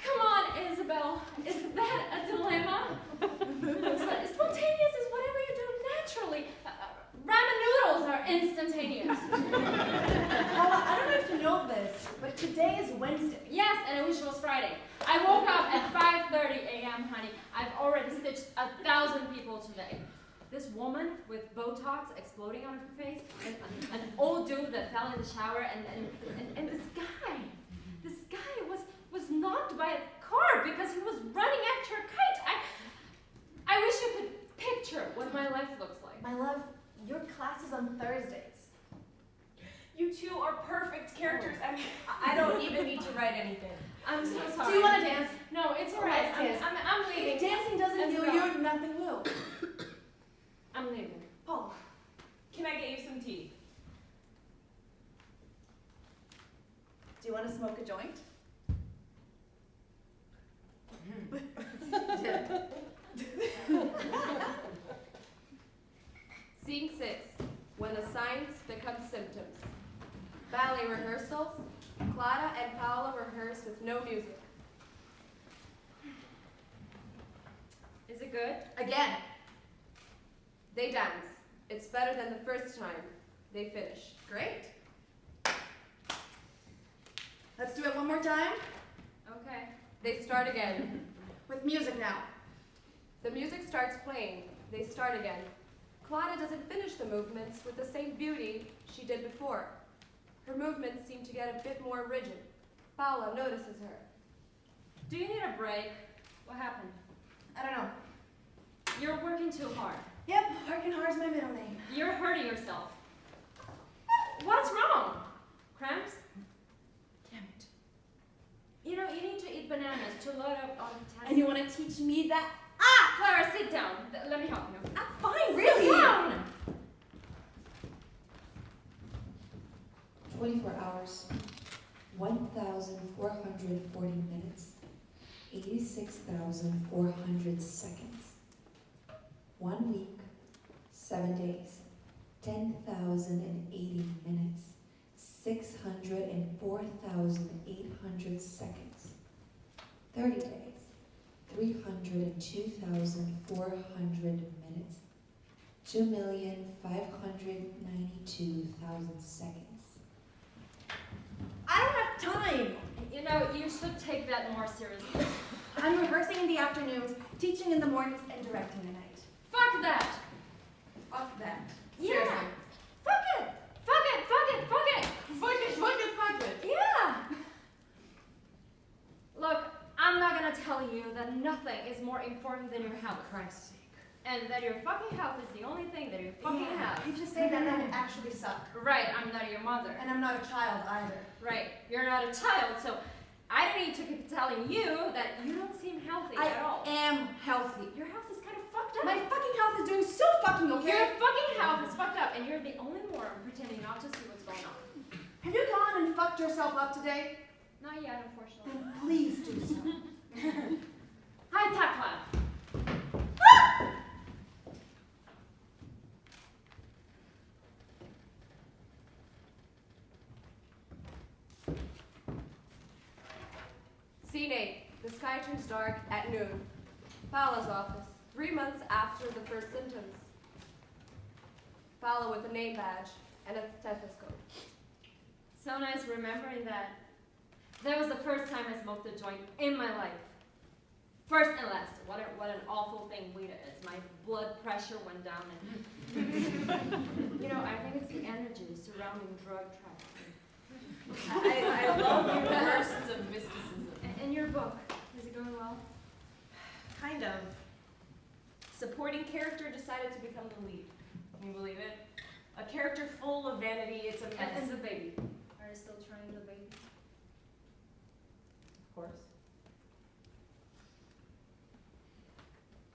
Come on, Isabel. Is that a dilemma? Sp- Spontaneous is whatever you do naturally. Uh, uh, ramen noodles are instantaneous.
Paula, I don't know if you know this, but today is Wednesday.
Yes, and I wish it was Friday. I woke up at 5.30 a.m., honey. I've already stitched a thousand people today. This woman with Botox exploding on her face, and an old dude that fell in the shower, and, and, and, and this guy, this guy was, was knocked by a car because he was running after a kite. I, I wish you could picture what my life looks like.
My love, your class is on Thursdays.
You two are perfect characters. I mean, I I don't even need to write anything.
I'm so sorry.
Do you want to dance?
No, it's alright. I'm. I'm, I'm leaving.
If dancing doesn't heal you, nothing will.
I'm leaving.
Paul,
Can I get you some tea?
do you want to smoke a joint?
Scene six, when the signs become symptoms. Ballet rehearsals. Clara and Paula rehearse with no music.
Is it good?
Again.
They dance. It's better than the first time. They finish.
Great. Let's do it one more time.
Okay.
They start again.
With music now.
The music starts playing. They start again. Clara doesn't finish the movements with the same beauty she did before. Her movements seem to get a bit more rigid. Paula notices her.
Do you need a break? What happened?
I don't know.
You're working too hard.
Yep, working hard is my middle name.
You're hurting yourself. What's wrong? Cramps?
Damn it.
You know, you need to eat bananas to load up on potassium.
And you want to teach me that?
Ah! Clara, sit down. Th- Let me help you.
I'm fine, really.
Sit down!
24 hours, 1,440 minutes, 86,400 seconds. One week, seven days, 10,080 minutes, 604,800 seconds. 30 days, 302,400 minutes, 2,592,000 seconds.
I don't have time.
You know, you should take that more seriously.
I'm rehearsing in the afternoons, teaching in the mornings, and directing at night.
Fuck that!
Fuck that.
Yeah.
Seriously.
Fuck it! Fuck it! Fuck it! Fuck it!
Fuck it, fuck it, fuck it.
Yeah! Look, I'm not gonna tell you that nothing is more important than your health.
Christ's sake.
And that your fucking health is the only thing that you fucking
Yeah,
have.
If you say that, that would actually suck.
Right, I'm not your mother.
And I'm not a child either.
Right, you're not a child, so I don't need to keep telling you that you don't seem healthy
I
at all.
I am healthy.
Your health is kind of fucked up.
My fucking health is doing so fucking okay.
Your fucking health is fucked up, and you're the only moron pretending not to see what's going on.
Have you gone and fucked yourself up today?
Not yet, unfortunately.
Then please do so.
Hi, Takla. Ah!
Scene eight. The sky turns dark at noon. Paula's office. Three months after the first symptoms. Paula with a name badge and a stethoscope.
So nice remembering that. That was the first time I smoked a joint in my life. First and last. What, a, what an awful thing weed is. My blood pressure went down and... you know, I think it's the energy surrounding drug trafficking.
I, I love your bursts of mysticism.
In your book, is it going well?
Kind of. Supporting character decided to become the lead. Can you believe it? A character full of vanity, it's a mess.
and the baby. Are you still trying the baby?
Of course.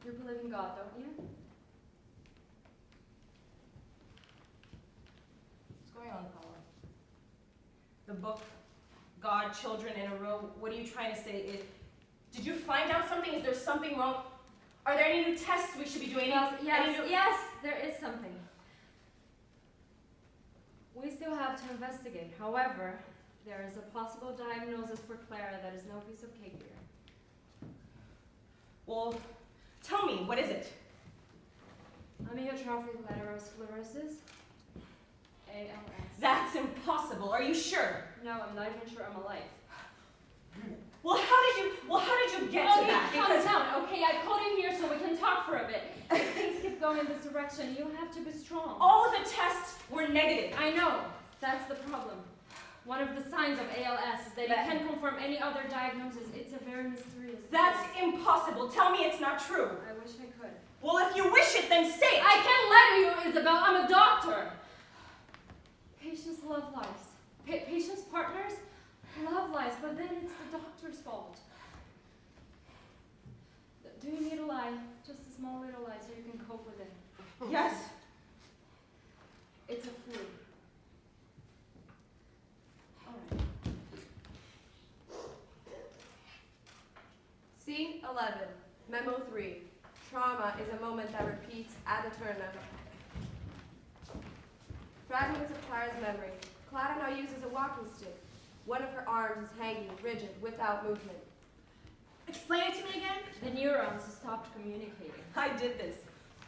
You believe in God, don't you?
What's going on, Paula? The book, God, children in a row. What are you trying to say? It, did you find out something? Is there something wrong? Are there any new tests we should be doing?
Yes, yes, there is something. We still have to investigate. However, there is a possible diagnosis for Clara that is no piece of cake here.
Well, tell me, what is it?
Amyotrophic lateral sclerosis. ALS.
That's impossible. Are you sure?
No, I'm not even sure I'm alive.
Well, how did you? Well, how did you get to
okay,
that?
calm
Because
down. Okay, I called you here so we can talk for a bit. If things keep going in this direction, you have to be strong.
all of the tests were negative.
I know. That's the problem. One of the signs of ALS is that it can't confirm any other diagnosis. It's a very mysterious.
That's
disease.
impossible. Tell me it's not true.
I wish I could.
Well, if you wish it, then say it.
I can't let to you, Isabel. I'm a doctor. Patients love lives. Pa- patients' partners love lies, but then it's the doctor's fault. Do you need a lie? Just a small little lie so you can cope with it.
Yes.
It's a flu. Alright.
Scene 11, Memo 3. Trauma is a moment that repeats ad eternum. Fragments of Clara's memory. Clara now uses a walking stick. One of her arms is hanging, rigid, without movement.
Explain it to me again.
The neurons stopped communicating.
I did this.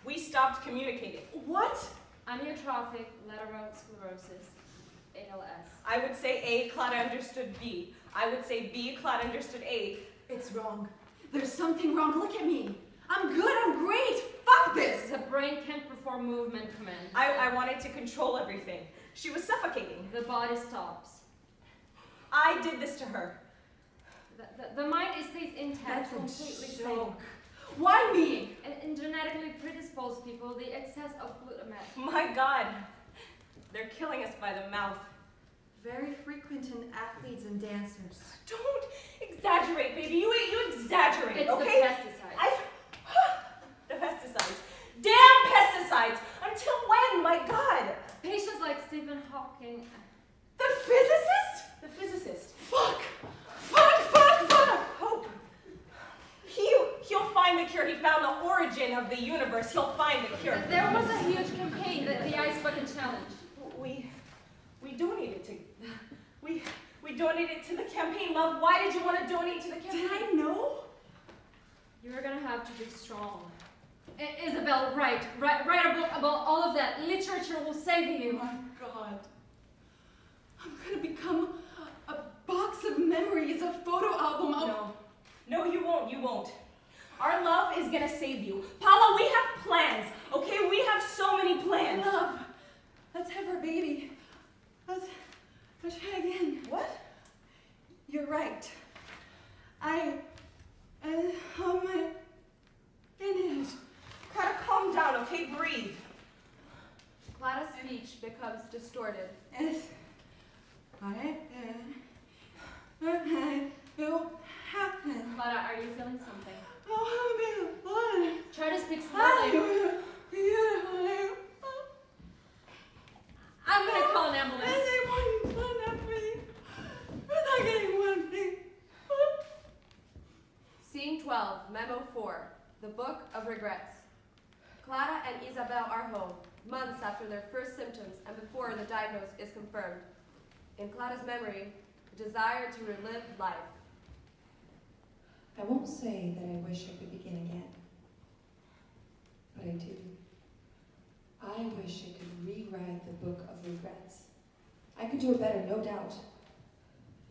We stopped communicating. What?
Amyotrophic lateral sclerosis, ALS.
I would say A, Claudia understood B. I would say B, Claudia understood A.
It's wrong. There's something wrong. Look at me. I'm good. I'm great. Fuck this.
The brain can't perform movement commands.
I, I wanted to control everything. She was suffocating.
The body stops.
I did this to her.
The, the, the mind is stays intact,
That's a
completely
joke.
sane.
Why me?
In, in genetically predisposed people, the excess of glutamate.
My God. They're killing us by the mouth.
Very frequent in athletes and dancers.
Don't exaggerate, baby. You, you exaggerate,
It's
okay?
the pesticides.
I, the pesticides. Damn pesticides! Until when? My God!
Patients like Stephen Hawking.
The physicist? The physicist.
Fuck. Fuck. Fuck. Fuck.
Hope. He, he'll find the cure. He found the origin of the universe. He'll find the cure.
There was a huge campaign, the, the Ice Bucket Challenge.
We, we donated to, we, we donated to the campaign. Love, why did you want to donate to the campaign?
Did I know?
You're gonna have to be strong. I- Isabel, write, write, write a book about all of that. Literature will save you.
Oh my God. I'm gonna become box of memories, a photo album of.
No. No, you won't. You won't. Our love is gonna save you. Paula, we have plans, okay? We have so many plans.
Love. Let's have our baby. Let's, let's try again.
What?
You're right. I, I, how am I in it?
Gotta calm down, okay? Breathe.
Clara's speech becomes distorted.
It's, I, uh, I will happen.
Clara, are you feeling something?
Oh, I'm
Try to speak slowly. I'm gonna call an ambulance.
And they fun at me. We're not getting one thing.
Scene 12, Memo 4, The Book of Regrets. Clara and Isabel are home, months after their first symptoms and before the diagnosis is confirmed. In Clara's memory, desire to relive life.
I won't say that I wish I could begin again, but I do. I wish I could rewrite the book of regrets. I could do it better, no doubt.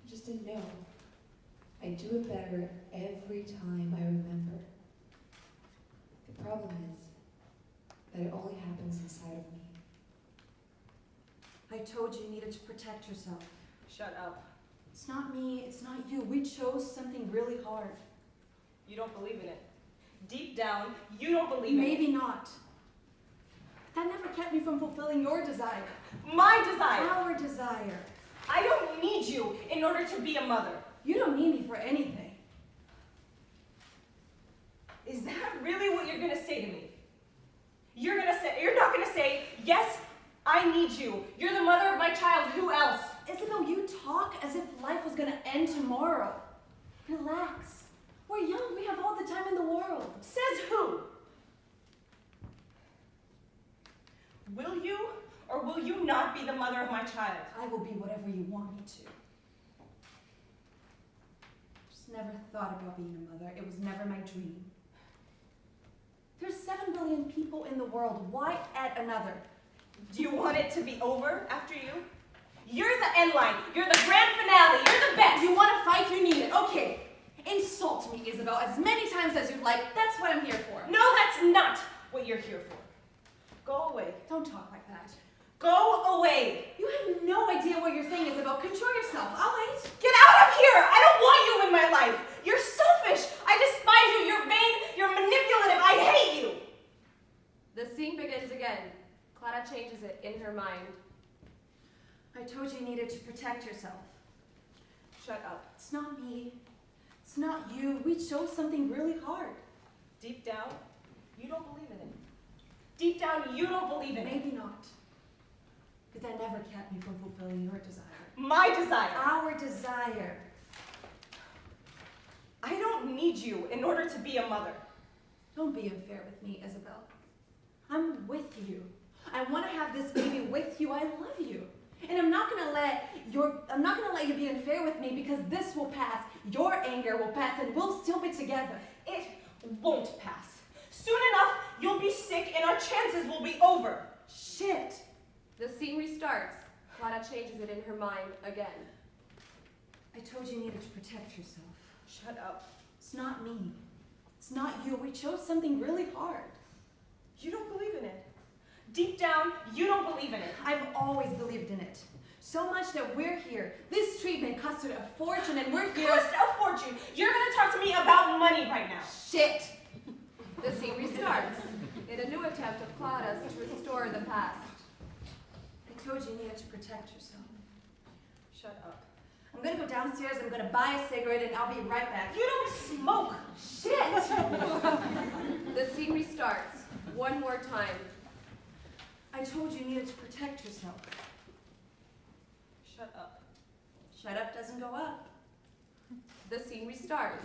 I just didn't know. I do it better every time I remember. The problem is that it only happens inside of me.
I told you you needed to protect yourself.
Shut up.
It's not me, it's not you. We chose something really hard.
You don't believe in it. Deep down, you don't believe in it.
Maybe not. That never kept me from fulfilling your desire.
My desire.
Our desire.
I don't need you in order to be a mother.
You don't need me for anything.
Is that really what you're gonna say to me? You're gonna say, you're not gonna say, yes, I need you. You're the mother of my child. Who else?
Talk as if life was gonna end tomorrow. Relax. We're young, we have all the time in the world.
Says who? Will you or will you not be the mother of my child?
I will be whatever you want me to. Just never thought about being a mother. It was never my dream. There's seven billion people in the world. Why add another?
Do you want it to be over after you? You're the end line. You're the grand finale. You're the best.
You want to fight, you need it. Okay. Insult me, Isabel, as many times as you'd like. That's what I'm here for.
No, that's not what you're here for. Go away.
Don't talk like that.
Go away.
You have no idea what you're saying, Isabel. Control yourself, all right?
Get out of here! I don't want you in my life! You're selfish! I despise you! You're vain! You're manipulative! I hate you!
The scene begins again. Clara changes it in her mind.
I told you you needed to protect yourself.
Shut up.
It's not me. It's not you. We chose something really hard.
Deep down, you don't believe in it. Deep down, you don't believe in it.
Maybe not. But that never kept me from fulfilling your desire.
My desire.
Our desire.
I don't need you in order to be a mother.
Don't be unfair with me, Isabel. I'm with you. I want to have this baby with you. I love you. And I'm not gonna let your I'm not gonna let you be unfair with me because this will pass. Your anger will pass and we'll still be together.
It won't pass. Soon enough, you'll be sick and our chances will be over.
Shit.
The scene restarts. Clara changes it in her mind again.
I told you you needed to protect yourself.
Shut up.
It's not me. It's not you. We chose something really hard.
You don't believe in it. Deep down, you don't believe in it.
I've always believed in it. So much that we're here. This treatment costed a fortune and we're here.
Cost a fortune. You're gonna talk to me about money right now.
Shit.
The scene restarts in a new attempt of Clara's to restore the past.
I told you you needed to protect yourself.
Shut up.
I'm gonna go downstairs, I'm gonna buy a cigarette, and I'll be right back.
You don't smoke.
Shit!
The scene restarts one more time.
I told you you needed to protect yourself.
Shut up.
Shut up doesn't go up.
The scene restarts.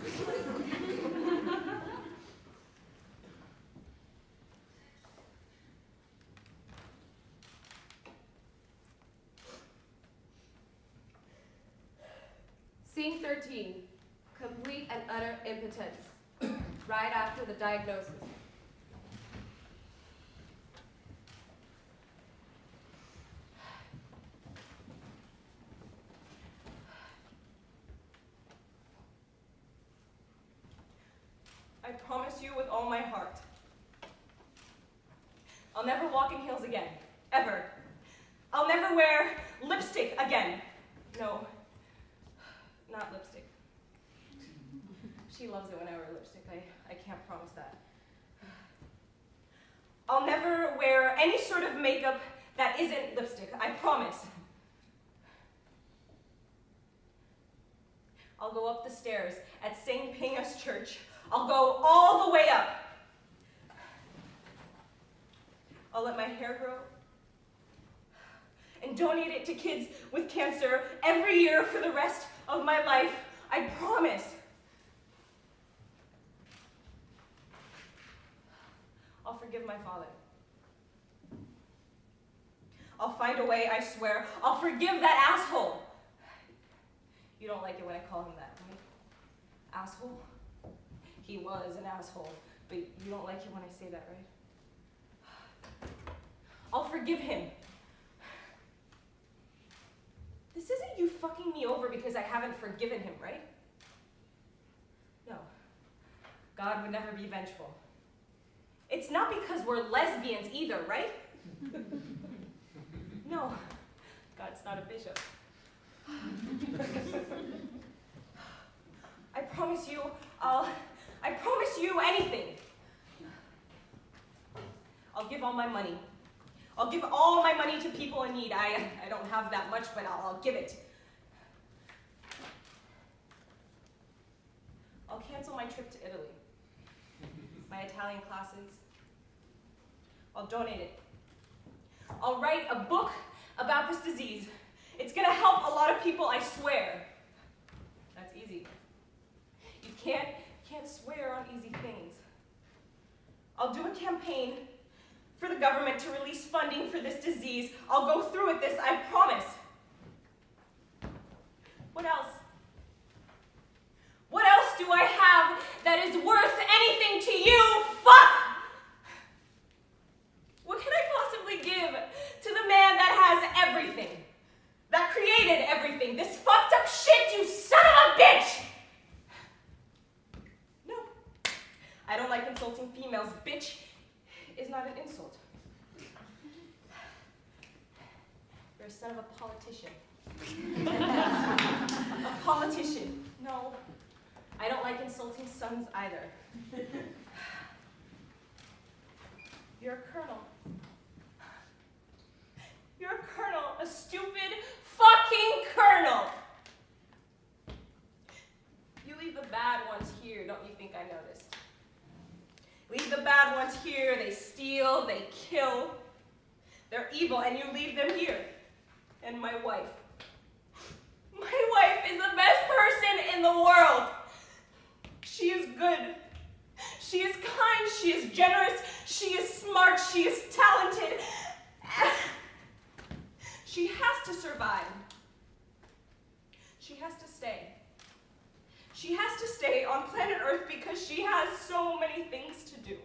Scene 13. Complete and utter impotence. right after the diagnosis.
I promise you with all my heart. I'll never walk in heels again. Ever. I'll never wear lipstick again. No, not lipstick. She loves it when I wear lipstick. I, I can't promise that. I'll never wear any sort of makeup that isn't lipstick. I promise. I'll go up the stairs at St. Pingas Church. I'll go all the way up. I'll let my hair grow and donate it to kids with cancer every year for the rest of my life. I promise. I'll forgive my father. I'll find a way, I swear. I'll forgive that asshole. You don't like it when I call him that, right? Asshole? He was an asshole, but you don't like it when I say that, right? I'll forgive him. This isn't you fucking me over because I haven't forgiven him, right? No. God would never be vengeful. It's not because we're lesbians either, right? no. God's not a bishop. I promise you, I'll. I promise you anything. I'll give all my money. I'll give all my money to people in need. I, I don't have that much, but I'll, I'll give it. I'll cancel my trip to Italy, my Italian classes. I'll donate it. I'll write a book about this disease. It's gonna help a lot of people, I swear. That's easy. You can't, can't swear on easy things. I'll do a campaign for the government to release funding for this disease. I'll go through with this, I promise. What else? What else do I have that is worth anything to you? Fuck! What can I possibly give to the man that has everything? That created everything? This fucked up shit, you son of a bitch! No. I don't like insulting females. Bitch is not an insult. You're a son of a politician. a politician. No, I don't like insulting sons either. You're a colonel. You're a colonel, a stupid fucking colonel. You leave the bad ones here, don't you think I noticed? Leave the bad ones here, they steal, they kill. They're evil, and you leave them here. And my wife. My wife is the best person in the world. She is good. She is kind. She is generous. She is smart. She is talented. She has to survive. She has to stay. She has to stay on planet Earth because she has so many things to do.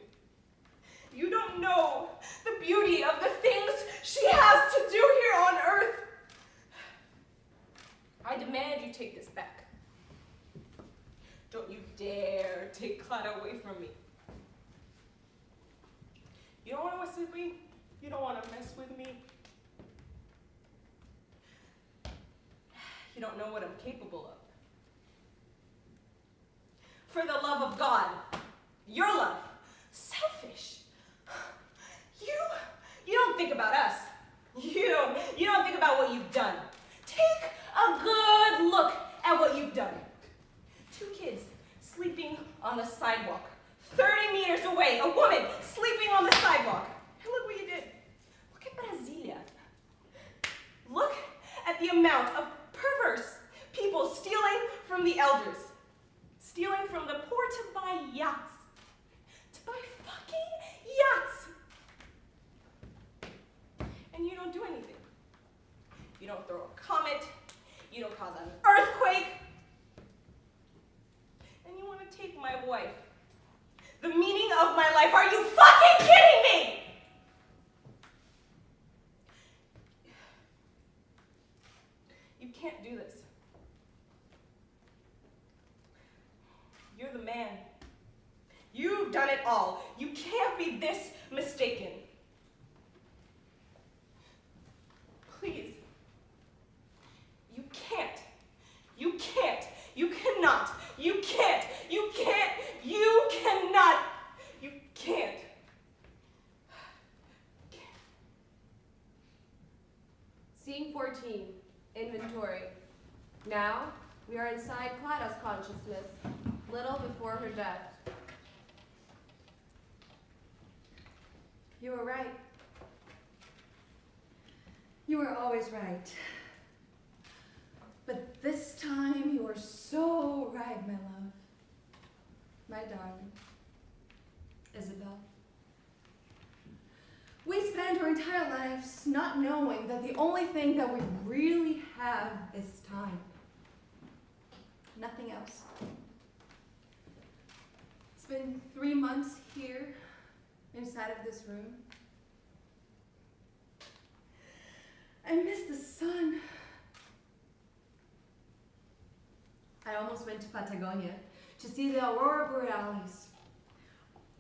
You don't know the beauty of the things she has to do here on Earth. I demand you take this back. Don't you dare take Clara away from me. You don't want to mess with me? You don't want to mess with me? You don't know what I'm capable of. For the love of God, your love, selfish. You, you don't think about us. You you don't think about what you've done. Take a good look at what you've done. Two kids sleeping on the sidewalk. 30 meters away, a woman sleeping on the sidewalk. And look what you did. Look at Brasilia. Look at the amount of perverse people stealing from the elders. Stealing from the poor to buy yachts. To buy fucking yachts. And you don't do anything. You don't throw a comet. You don't cause an earthquake. And you want to take my wife. The meaning of my life. Are you fucking kidding me? You can't do this. You're the man. You've done it all. You can't be this mistaken. Please. You can't. You can't. You cannot. You can't. You can't. You cannot. You can't.
Scene 14, inventory. Now, we are inside Clara's consciousness, little before her death.
You were right. You were always right. But this time you were so right, my love. My darling. Isabel. We spent our entire lives not knowing that the only thing that we really have is time. Nothing else. Been three months here inside of this room. I miss the sun. I almost went to Patagonia to see the aurora borealis.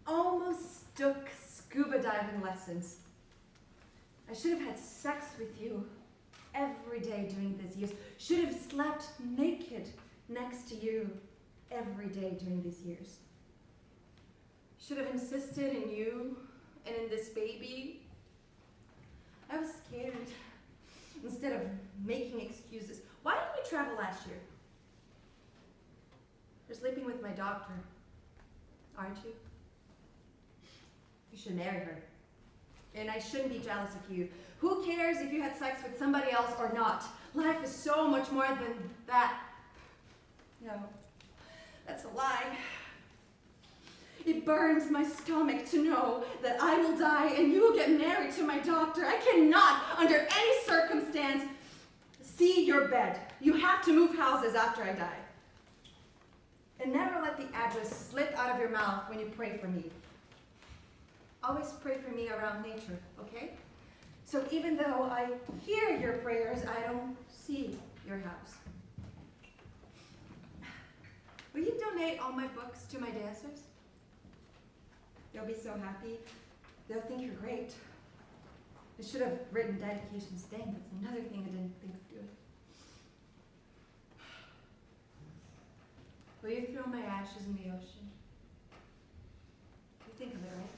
Almost took scuba diving lessons. I should have had sex with you every day during these years. Should have slept naked next to you every day during these years. Should have insisted in you and in this baby. I was scared. Instead of making excuses. Why didn't we travel last year? You're sleeping with my doctor, aren't you? You should marry her. And I shouldn't be jealous of you. Who cares if you had sex with somebody else or not? Life is so much more than that. No, that's a lie. It burns my stomach to know that I will die and you will get married to my doctor. I cannot, under any circumstance, see your bed. You have to move houses after I die. And never let the address slip out of your mouth when you pray for me. Always pray for me around nature, okay? So even though I hear your prayers, I don't see your house. Will you donate all my books to my dancers? They'll be so happy. They'll think you're great. I should have written dedications. Dang, that's another thing I didn't think of doing. Will you throw my ashes in the ocean? You think of it, right?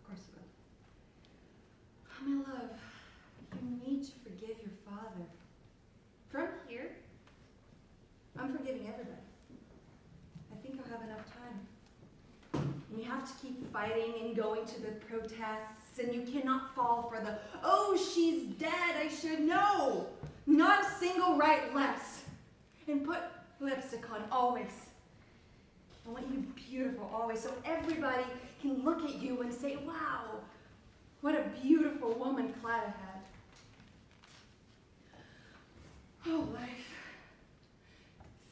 Of course you will. Oh, my love, you need to forgive your father. From here, I'm forgiving everybody. I think I'll have enough time. You have to keep fighting and going to the protests, and you cannot fall for the, oh, she's dead, I should know. Not a single right less. And put lipstick on always. I want you beautiful always, so everybody can look at you and say, wow, what a beautiful woman Clara had. Oh, life.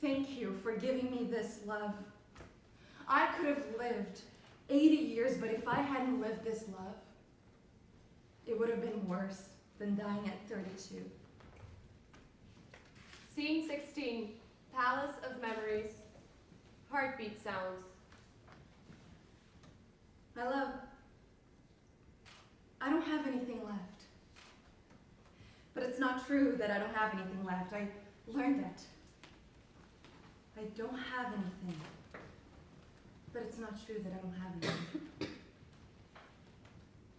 Thank you for giving me this love. I could have lived 80 years, but if I hadn't lived this love, it would have been worse than dying at 32.
Scene 16, Palace of Memories, Heartbeat Sounds.
My love, I don't have anything left. But it's not true that I don't have anything left. I learned that. I don't have anything. But it's not true that I don't have any.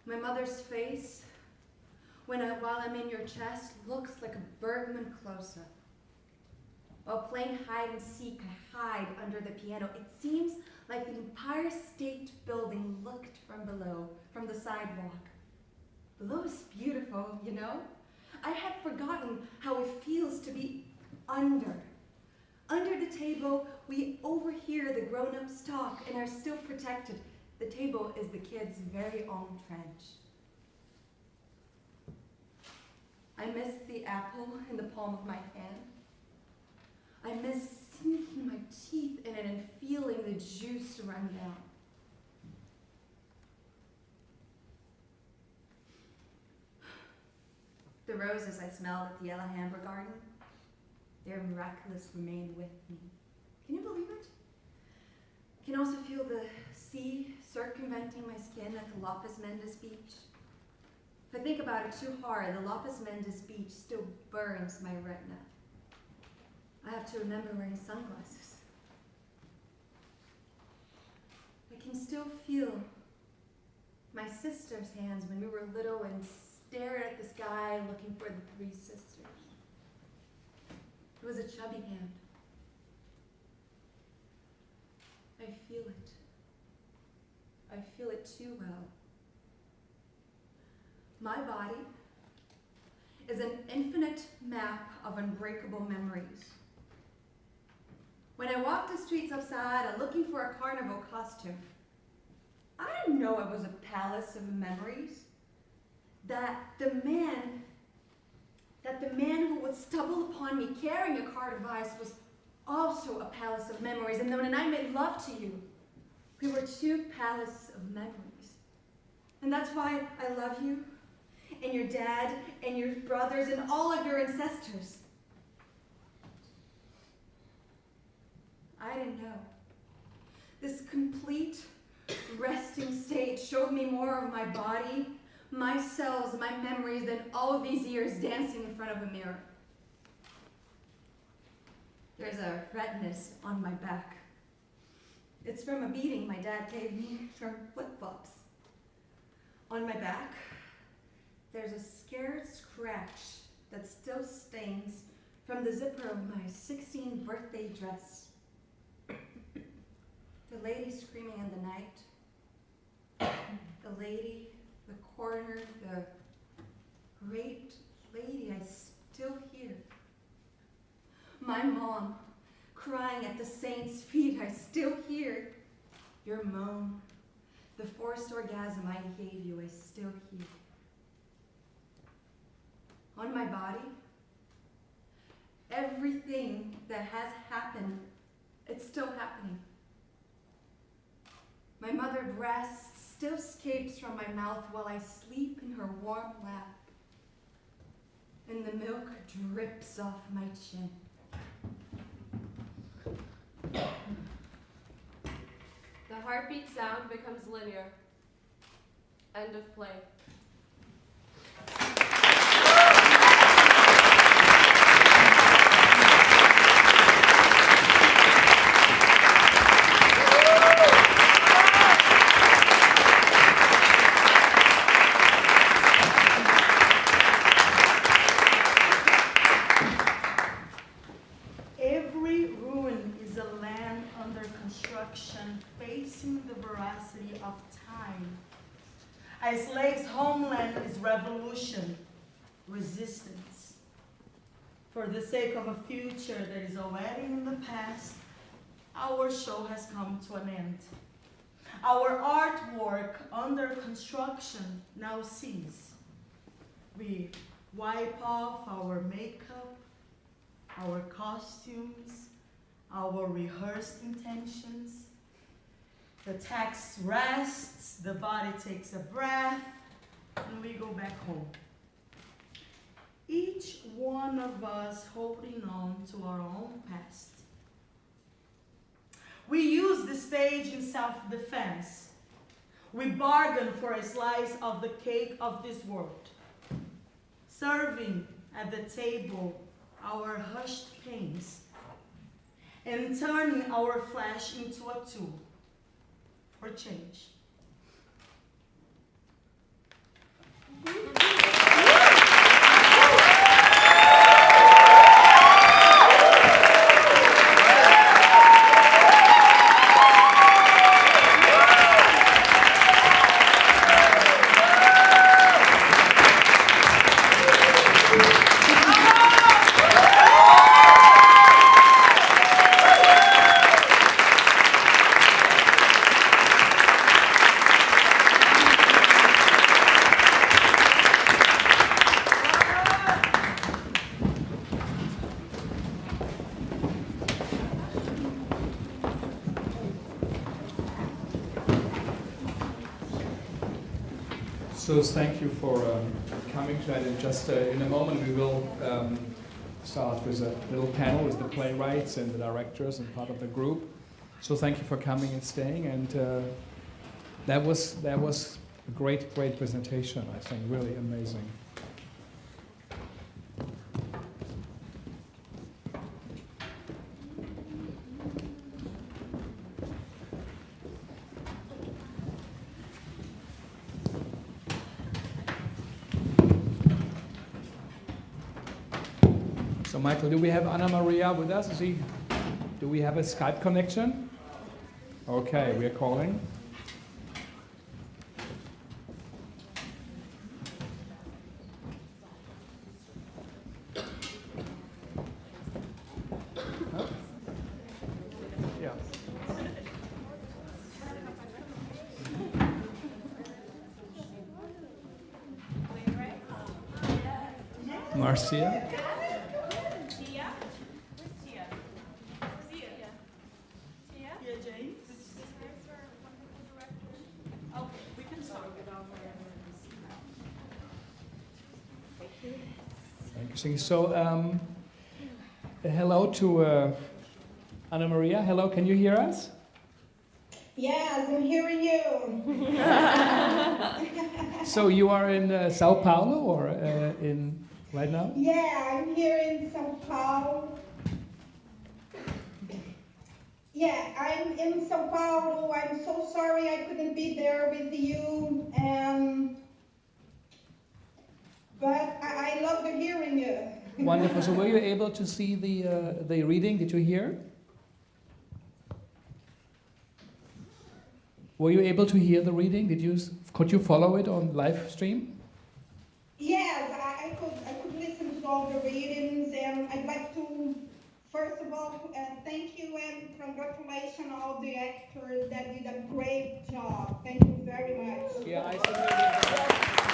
My mother's face, when I, while I'm in your chest, looks like a Bergman close-up. While playing hide and seek, I hide under the piano. It seems like the Empire State Building looked from below, from the sidewalk. Below is beautiful, you know? I had forgotten how it feels to be under. Under the table, we overhear the grown-ups talk and are still protected. The table is the kids' very own trench. I miss the apple in the palm of my hand. I miss sinking my teeth in it and feeling the juice run down. The roses I smelled at the Alhambra garden, their miraculous remain with me. Can you believe it? I can also feel the sea circumventing my skin at the Lopes Mendes beach. If I think about it too hard, the Lopes Mendes beach still burns my retina. I have to remember wearing sunglasses. I can still feel my sister's hands when we were little and stared at the sky looking for the three sisters. It was a chubby hand. I feel it. I feel it too well. My body is an infinite map of unbreakable memories. When I walked the streets of Saara looking for a carnival costume, I didn't know it was a palace of memories. That the man, that the man who would stumble upon me carrying a cart of ice was also a palace of memories. And when I made love to you, we were two palaces of memories. And that's why I love you, and your dad, and your brothers, and all of your ancestors. I didn't know. This complete resting state showed me more of my body, my cells, my memories than all these years dancing in front of a mirror. There's a redness on my back. It's from a beating my dad gave me from flip-flops. On my back, there's a scared scratch that still stings from the zipper of my 16th birthday dress. the lady screaming in the night. The lady, the coroner, the great lady I still hear. My mom crying at the saint's feet, I still hear. Your moan, the forced orgasm I gave you, I still hear. On my body, everything that has happened, it's still happening. My mother breast still escapes from my mouth while I sleep in her warm lap. And the milk drips off my chin.
The heartbeat sound becomes linear. End of play.
A slave's homeland is revolution, resistance. For the sake of a future that is already in the past, our show has come to an end. Our artwork under construction now cease. We wipe off our makeup, our costumes, our rehearsed intentions. The text rests, the body takes a breath, and we go back home. Each one of us holding on to our own past. We use the stage in self defense. We bargain for a slice of the cake of this world, serving at the table our hushed pains and turning our flesh into a tool for change.
So thank you for um, coming tonight. And just uh, in a moment, we will um, start with a little panel with the playwrights and the directors and part of the group. So thank you for coming and staying. And uh, that was that was a great, great presentation. I think really amazing. So do we have Ana Maria with us? Is he, do we have a Skype connection? Okay, we are calling. Marcia?
Tia James? Okay, we can start without
Thank you. So, um, hello to uh, Ana Maria. Hello, can you hear us?
Yes, I'm hearing you.
So you are in uh, Sao Paulo or uh, in right now?
yeah, I'm here in Sao Paulo. Yeah, I'm in Sao Paulo. I'm so sorry I couldn't be there with you. Um, but I, I love hearing you.
Wonderful. So were you able to see the uh, the reading? Did you hear? Were you able to hear the reading? Did you could you follow it on live stream?
Yes, I, I could I could listen to all the readings, and I'd like to first of all uh, thank you and congratulations all the actors that did a great job. Thank you very much.
Yeah, I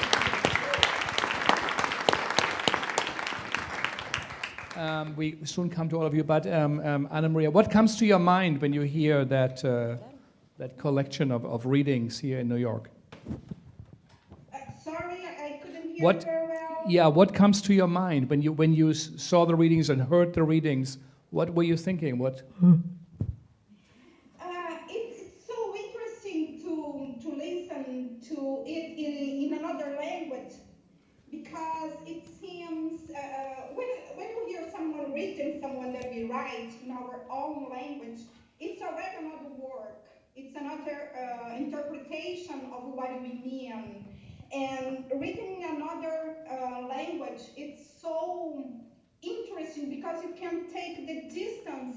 Um, we soon come to all of you, but um, um, Ana Maria, what comes to your mind when you hear that uh, that collection of, of readings here in New York?
Uh, sorry, I I couldn't hear
What?
very well.
Yeah, what comes to your mind when you when you s- saw the readings and heard the readings? What were you thinking? What?
Uh, it's, it's so interesting to to listen to it in, in another language because it seems uh, when when you hear someone that we write in our own language, it's already another work. It's another uh, interpretation of what we mean. And reading another uh, language, it's so interesting because you can take the distance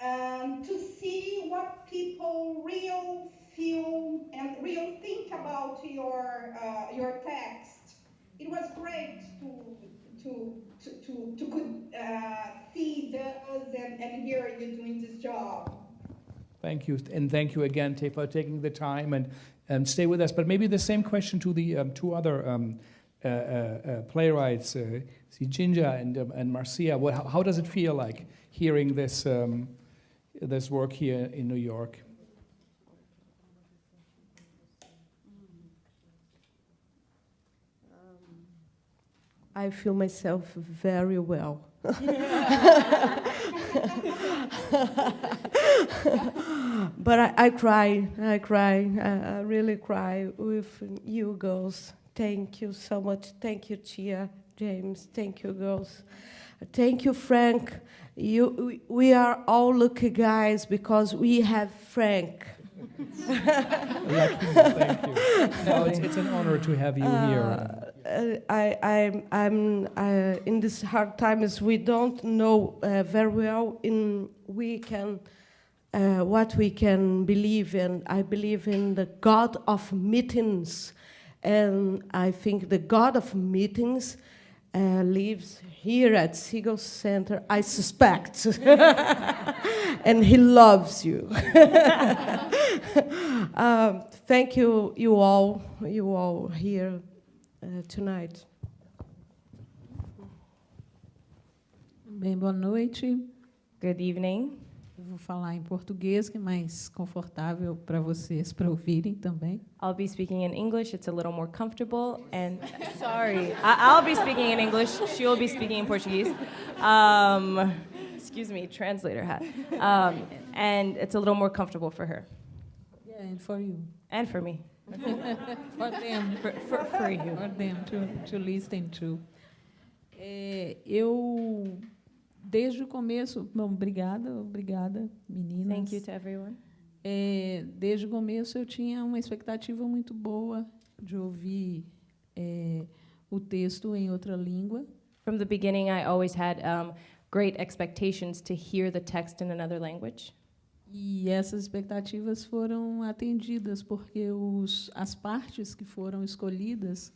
um, to see what people real feel and really think about your uh, your text. It was great to to to to, to could uh, see those and, and hear you doing this job.
Thank you, and thank you again, for taking the time and, and stay with us. But maybe the same question to the um, two other um, uh, uh, uh, playwrights, uh, Ginger and, um, and Marcia. What, how, how does it feel like hearing this, um, this work here in New York?
I feel myself very well. but I, I cry, I cry, I, I really cry with you girls. Thank you so much. Thank you, Tia, James. Thank you, girls. Thank you, Frank. You, we, we are all lucky guys because we have Frank.
Thank you. It's, it's an honor to have you here.
Uh, I, I, I'm uh, in these hard times. We don't know uh, very well in we can uh, what we can believe in. I believe in the God of meetings, and I think the God of meetings uh, lives here at Segal Center. I suspect, and He loves you. um, thank you, you all, you all here uh, tonight.
Bem, boa noite.
Good evening.
Vou falar em português, que é mais confortável para vocês para ouvirem também.
I'll be speaking in English. It's a little more comfortable. And sorry, I'll be speaking in English. She will be speaking in Portuguese. Um, excuse me, translator hat. Um, and it's a little more comfortable for her
Yeah, and for you.
and for me.
for them.
For, for, for you.
For them to, to listen to. É, eu, desde o começo, bom, obrigada, obrigada, meninas.
Thank you to everyone.
É, desde o começo eu tinha uma expectativa muito boa de ouvir é, o texto em outra língua.
From the beginning, I always had um, great expectations to hear the text in another language.
E essas expectativas foram atendidas porque os, as partes que foram escolhidas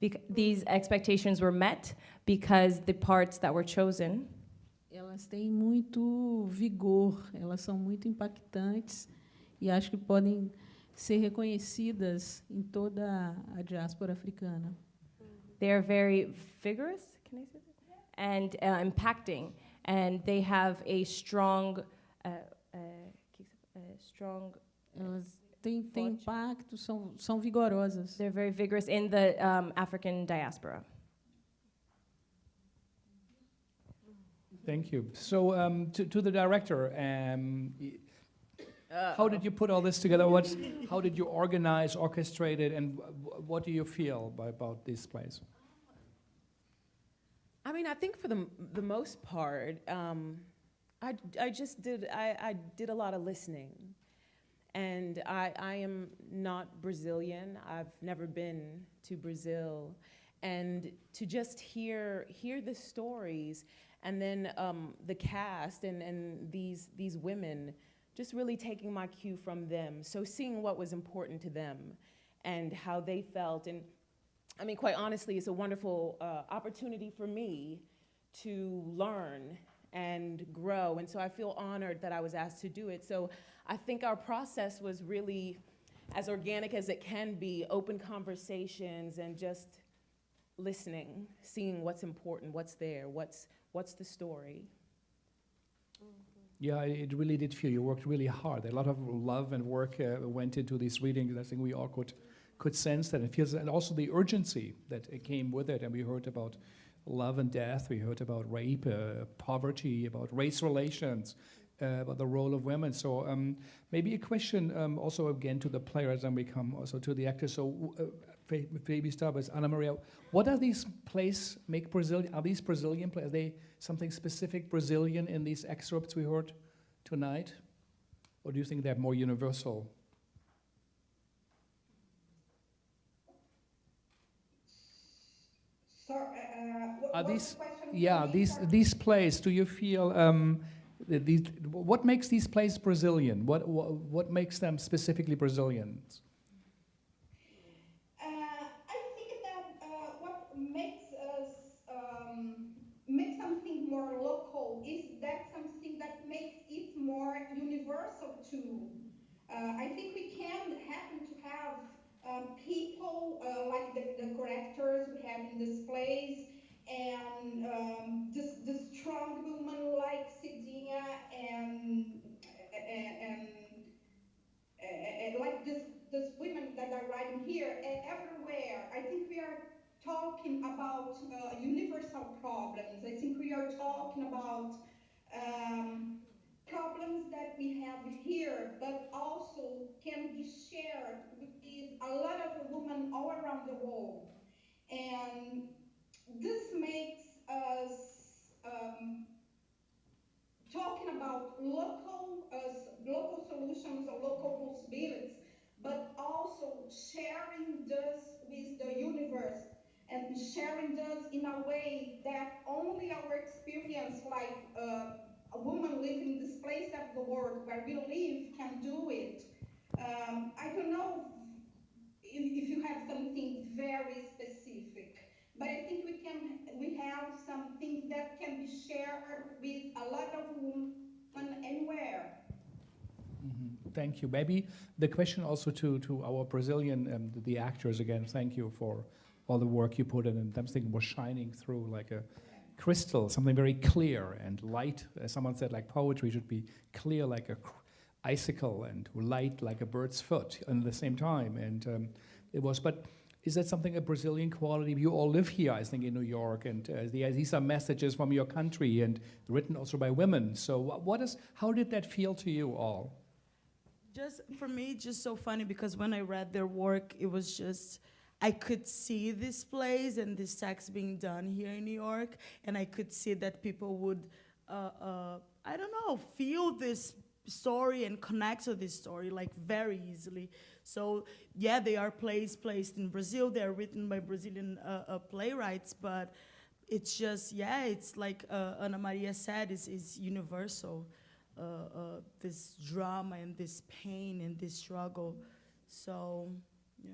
Bec- these expectations were met because the parts that were chosen
elas têm muito vigor, elas são muito impactantes e acho que podem ser reconhecidas em toda a diáspora africana.
they are very vigorous can I say that? and uh, impacting, and they have a strong, uh, uh, strong.
Elas têm, têm impacto, são, são vigorosas.
They're very vigorous in the um, African diaspora.
Thank you. So, um, to, to the director, um, y- how did you put all this together? What's, how did you organize, orchestrate it, and wh- what do you feel by, about this place?
I mean, I think for the the most part, um, I I just did I, I did a lot of listening, and I I am not Brazilian. I've never been to Brazil, and to just hear hear the stories, and then um, the cast and and these these women, just really taking my cue from them. So seeing what was important to them, and how they felt and. I mean, quite honestly, it's a wonderful uh, opportunity for me to learn and grow. And so I feel honored that I was asked to do it. So I think our process was really as organic as it can be open conversations and just listening, seeing what's important, what's there, what's, what's the story.
Yeah, it really did feel you worked really hard. A lot of love and work uh, went into these readings. I think we all could could sense that. It feels, and also the urgency that uh, came with it. And we heard about love and death. We heard about rape, uh, poverty, about race relations, uh, about the role of women. So um, maybe a question um, also again to the players, and we come also to the actors. So uh, start with Ana Maria. What are these plays make Brazilian? Are these Brazilian plays? Are they something specific Brazilian in these excerpts we heard tonight, or do you think they're more universal?
So, uh, what,
Are these,
the
yeah, these these plays. Do you feel um, these, what makes these plays Brazilian? What, what, what makes them specifically Brazilians?
Uh, I think that uh, what makes us um, make something more local is that something that makes it more Uh, I think we can happen to have um, people uh, like the, the characters we have in this place and um, this, this strong woman like Cidinha and, and, and uh, uh, like this, this women that are writing here and everywhere. I think we are talking about uh, universal problems. I think we are talking about um, problems that we have here, but also can be shared with a lot of women all around the world. And this makes us um, talking about local uh, local solutions or local possibilities, but also sharing this with the universe and sharing this in a way that only our experience, like uh, a woman living in this place of the world where we live, can do it. Um, I don't know if, if you have something very specific, but I think we can we have something that can be shared with a lot of women anywhere.
Mhm. Thank you. Maybe the question also to, to our Brazilian, um, the, the actors again, thank you for all the work you put in. And something was shining through like a crystal, something very clear and light. As someone said, like poetry should be clear like a cr- icicle and light like a bird's foot at the same time. And um, it was, but is that something a Brazilian quality? You all live here, I think, in New York, and uh, the, these are messages from your country and written also by women. So, wha- what is? How did that feel to you all?
Just for me, just so funny because when I read their work, it was just I could see this place and this sex being done here in New York, and I could see that people would, uh, uh, I don't know, feel this story and connect to this story like very easily. So yeah, they are plays placed in Brazil. They are written by Brazilian uh, uh, playwrights, but it's just yeah, it's like uh, Ana Maria said, is is universal. Uh, uh, this drama and this pain and this struggle. So, yeah.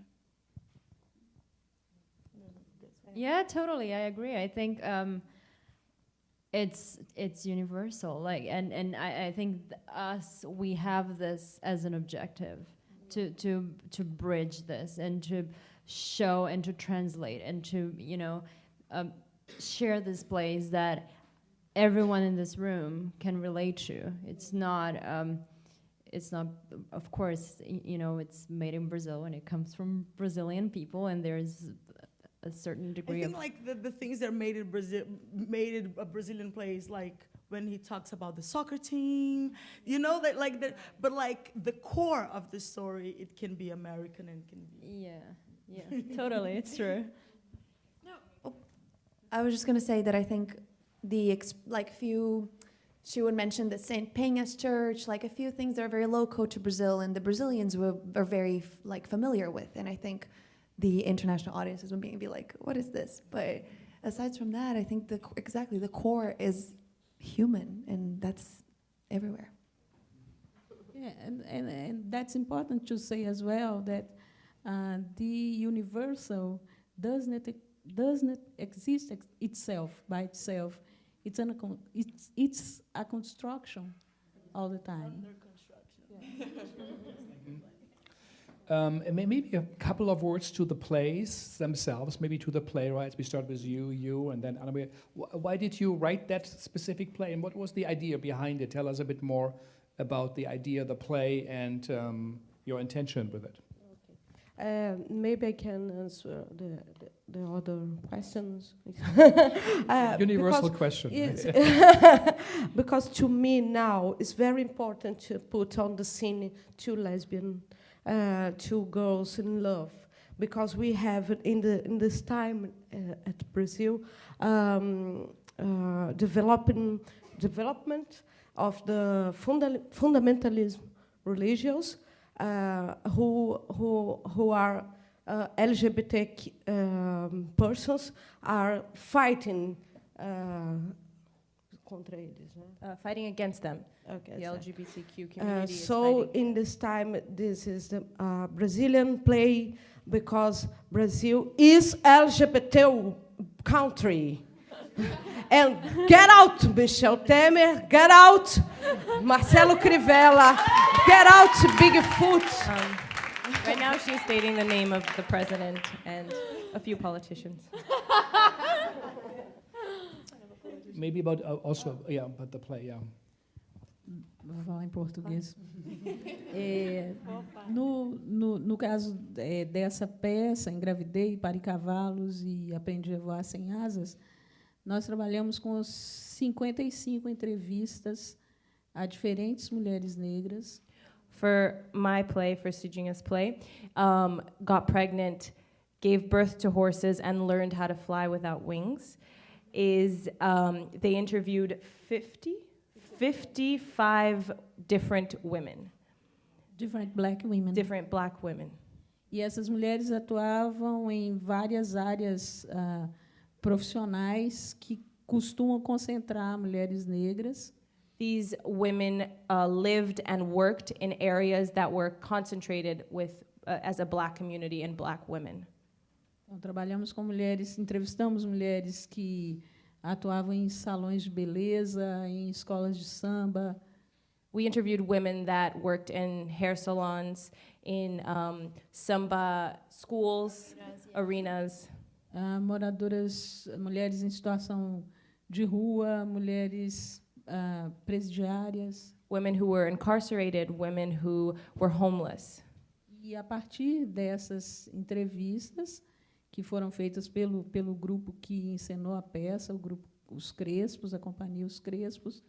Yeah, totally. I agree. I think um, it's it's universal. Like, and and I, I think us we have this as an objective to to to bridge this and to show and to translate and to you know um, share this place that everyone in this room can relate to. It's not. Um, it's not, of course, you know, it's made in Brazil and it comes from Brazilian people, and there's a certain
I
degree
think
of
like the, the things that made it Brazil made it a Brazilian place like when he talks about the soccer team, you know that like that, but like the core of the story, it can be American and can be.
Yeah, yeah, totally, it's true.
No, I was just gonna say that I think the ex- like few she would mention the St. Penhas Church, like a few things that are very local to Brazil, and the Brazilians were, are very f- like familiar with, and I think the international audiences would be, be like, "What is this?" But aside from that, I think the exactly the core is human, and that's everywhere.
Yeah, and, and, and that's important to say as well that uh, the universal does not does not exist ex- itself by itself. It's an it's it's a construction all the time.
Um, and may- maybe a couple of words to the plays themselves, maybe to the playwrights. We start with you, you, and then Ana Why did you write that specific play, and what was the idea behind it? Tell us a bit more about the idea, the play, and um, your intention with it.
Uh, maybe I can answer the, the, the other questions. Uh,
Universal question.
because to me now it's very important to put on the scene two lesbian, uh, two girls in love, because we have in the in this time uh, at Brazil um, uh, developing development of the funda- fundamentalism religious uh, who who who are uh, LGBT um, persons are fighting uh, contra eles, né?
Uh, fighting against them.
Okay,
the
so-
LGBTQ
Uh,
community is
so in this time, this is the uh, Brazilian play because Brazil is LGBT country. and get out, Michel Temer, get out, Marcelo Crivella, get out, Bigfoot.
Um, right now, she's stating the name of the president and a few politicians.
Maybe about uh, also, yeah, about the play, yeah.
Vou falar em português. É, no, no, no caso é, dessa peça, Engravidei, Pare Cavalos e Aprendi a Voar Sem Asas, nós trabalhamos com 55 entrevistas a diferentes mulheres negras.
For my play, for Sujinha's play, um, got pregnant, gave birth to horses, and learned how to fly without wings. Is um, they interviewed 50, 55 different women.
Different black women.
Different black women.
E essas mulheres atuavam em várias áreas ah, profissionais que costumam concentrar mulheres negras.
These women uh, lived and worked in areas that were concentrated with, uh, as a black community and black women.
Então, trabalhamos com mulheres, entrevistamos mulheres que atuavam em salões de beleza, em escolas de samba.
We interviewed women that worked in hair salons, in um, samba schools, arenas.
Ah, moradoras, mulheres em situação de rua, mulheres ah, presidiárias.
women who were incarcerated, women who were homeless.
E a partir dessas entrevistas, que foram feitas pelo, pelo grupo que encenou a peça, o grupo Os Crespos, a companhia Os Crespos,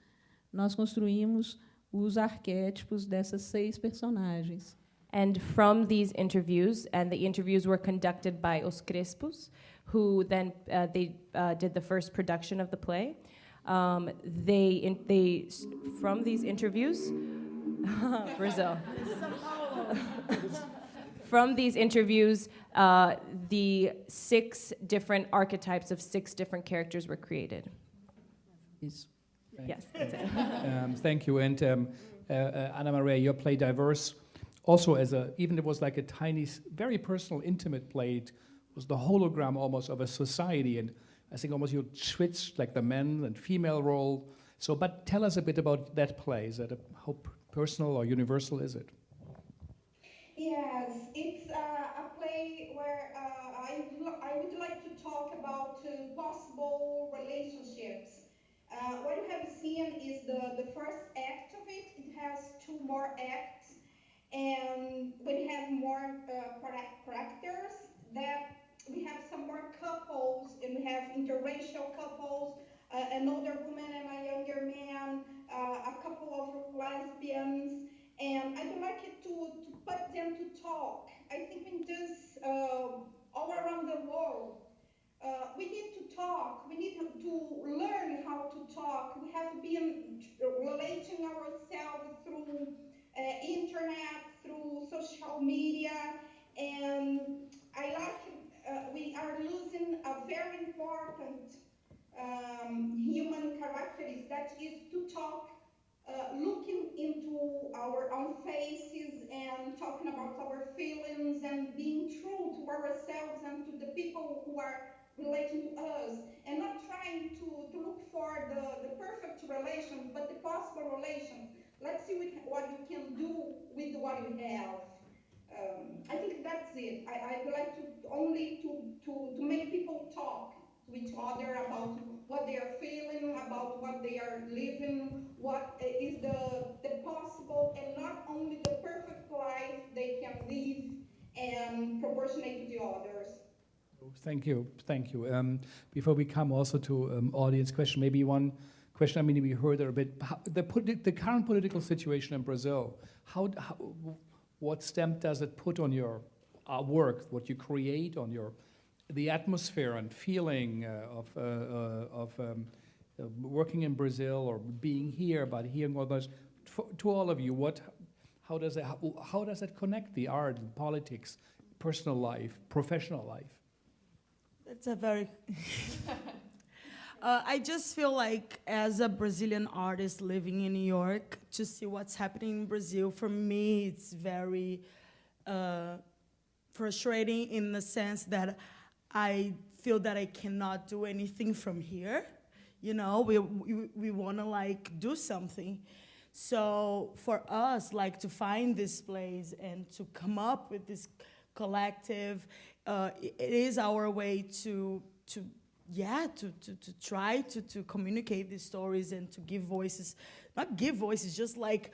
nós construímos os arquétipos dessas seis personagens.
And from these interviews, and the interviews were conducted by Os Crespos, who then uh, they uh, did the first production of the play. Um, they, in, they, from these interviews, Brazil. from these interviews, uh, the six different archetypes of six different characters were created. Yes, that's it.
um, thank you. And um, uh, uh, Ana Maria, your play diverse. Also, as a even it was like a tiny, very personal, intimate play. It was the hologram almost of a society, and I think almost you switched like the men and female role. So, but tell us a bit about that play. Is that a, how personal or universal is it?
Yes, it's uh, a play where uh, I, I would like to talk about uh, possible relationships. Uh, what you have seen is the, the first act of it. It has two more acts, and we have more uh, characters. That we have some more couples, and we have interracial couples, uh, an older woman and a younger man, a couple of lesbians, and I would like it to, to put them to talk. I think in this uh, all around the world, uh, we need to talk. We need to, to learn how to talk. We have been relating ourselves through uh, internet, through social media, and I like. Uh, we are losing a very important um, human characteristic that is to talk uh, looking into our own faces and talking about our feelings and being true to ourselves and to the people who are relating to us and not trying to, to look for the, the perfect relation but the possible relation. let's see what, what you can do with what you have. Um, i think that's it. I, I would like to only to, to, to make people talk each other about what they are feeling, about what they are living, what uh, the, the possible and not only the perfect life they can live and proportionate to the others.
Thank you, thank you. Um, before we come also to um, audience question, maybe one question. I mean, we heard there a bit the the current political situation in Brazil. How, how what stamp does it put on your uh, work? What you create on your the atmosphere and feeling uh, of uh, uh, of um, working in Brazil or being here, but hearing others. For, to all of you, what how does it how, how does it connect the art and politics, personal life, professional life?
That's a very. Uh, I just feel like, as a Brazilian artist living in New York, to see what's happening in Brazil, for me, it's very uh, frustrating in the sense that I feel that I cannot do anything from here. You know, we, we, we want to like do something. So for us, like to find this place and to come up with this collective, uh, it is our way to to yeah to to, to try to to communicate these stories and to give voices, not give voices, just like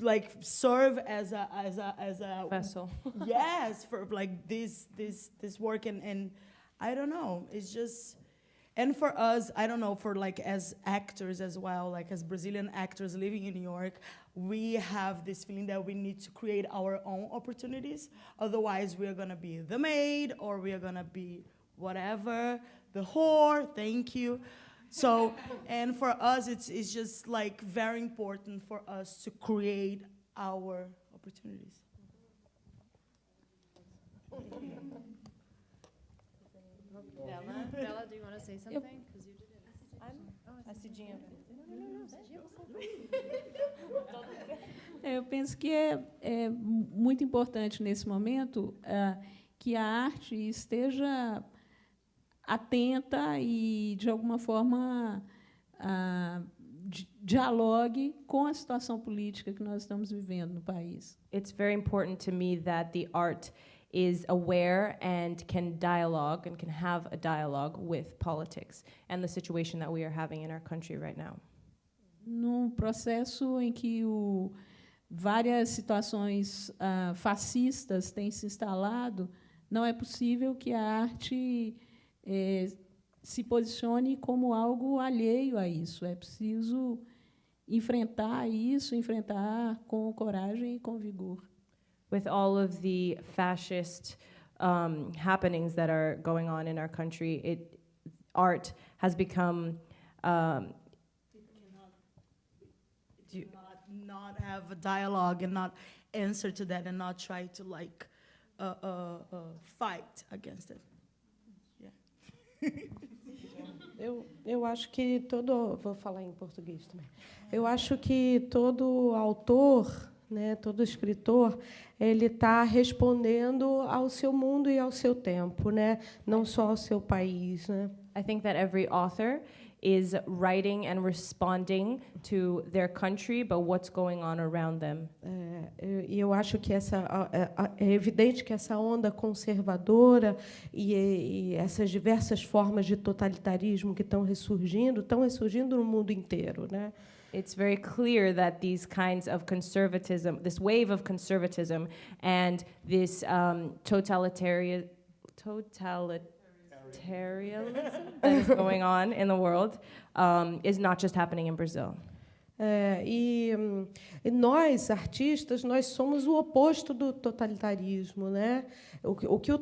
like serve as a as a as a
Vessel.
yes for like this this this work. And and I don't know. It's just and for us I don't know for like as actors as well like as Brazilian actors living in New York we have this feeling that we need to create our own opportunities. Otherwise we are gonna be the maid or we are gonna be whatever. The whore thank you so and for us it's it's just like very important for us to create our opportunities.
Bella, Bella, do you want to say something? Because you did it. I'm, oh, Jean,
É, eu penso que é, é muito importante nesse momento ah, que a arte esteja atenta e, de alguma forma, di- dialogue com a situação política que nós estamos vivendo no país.
It's very important to me that the art is aware and can dialogue and can have a dialogue with politics and the situation that we are having in our country right now.
Num processo em que o, várias situações ah, fascistas têm se instalado, não é possível que a arte eh, se posicione como algo alheio a isso. É preciso enfrentar isso, enfrentar com coragem e com vigor.
With all of the fascist um, happenings that are going on in our country, it, art has become um,
do you not, not have a dialogue and not answer to that and not try to like uh, uh, uh, fight against it.
Eu, eu acho que todo. Vou falar em português também. Eu acho que todo autor, né, todo escritor, ele está respondendo ao seu mundo e ao seu tempo, né? não só ao seu país. Né?
I think that every author is writing and responding to their country, but what's going on around them.
É, E eu acho que essa a- é evidente que essa onda conservadora e, e essas diversas formas de totalitarismo que estão ressurgindo, estão ressurgindo no mundo inteiro, né?
It's very clear that these kinds of conservatism, this wave of conservatism, and this um, totalitarian, totalitarianism that is going on in the world um, is not just happening in Brazil.
É, e, hum, e nós, artistas, nós somos o oposto do totalitarismo. Né? O, o que o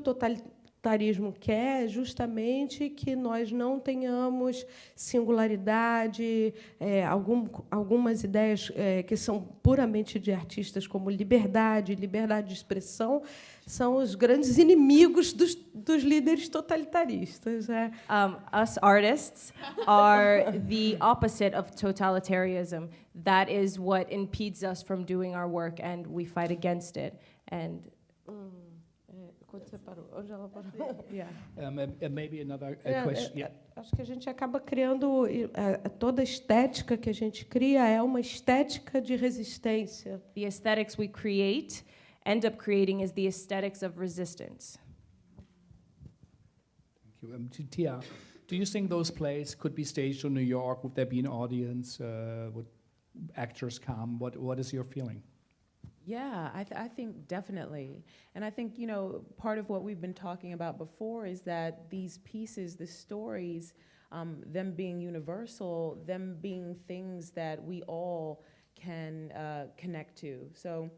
totalitarismo quer é justamente que nós não tenhamos singularidade, é, algum, algumas ideias é, que são puramente de artistas, como liberdade, liberdade de expressão, são os grandes inimigos dos, dos líderes totalitaristas. É.
Um, us artists are the opposite of totalitarianism. That is what impedes us from doing our work, and we fight against it. And
é, quando você parou? Onde ela parou? Yeah.
Um, and- and maybe another
É,
question.
é,
Yeah.
Acho que a gente acaba criando é, toda a estética que a gente cria é uma estética de resistência.
the aesthetics we create end up creating is the aesthetics of resistance.
Thank you. Um, Tia, do you think those plays could be staged in New York? Would there be an audience? Uh, would actors come? What What is your feeling?
Yeah, I, th- I think definitely. And I think, you know, part of what we've been talking about before is that these pieces, the stories, um, them being universal, them being things that we all can uh, connect to. So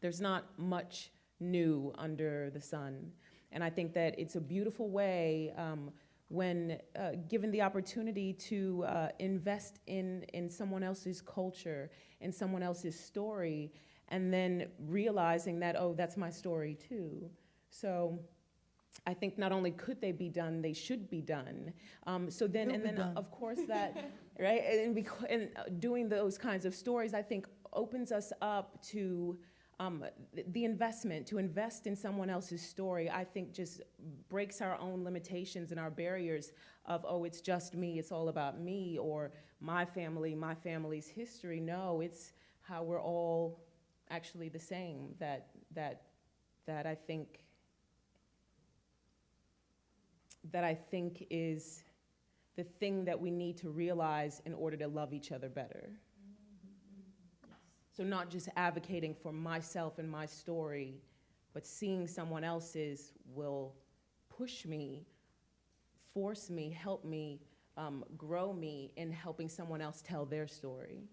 there's not much new under the sun. And I think that it's a beautiful way um, when uh, given the opportunity to uh, invest in, in someone else's culture, in someone else's story, and then realizing that, oh, that's my story too. So I think not only could they be done, they should be done. Um, so then,
Will
and then
done.
of course that, right? And, and uh, doing those kinds of stories, I think, opens us up to um, the investment. To invest in someone else's story, I think, just breaks our own limitations and our barriers of, oh, it's just me, it's all about me, or my family, my family's history. No, it's how we're all actually the same. That that that I think that I think is the thing that we need to realize in order to love each other better. So, not just advocating for myself and my story, but seeing someone else's will push me, force me, help me, um, grow me in helping someone else tell their story.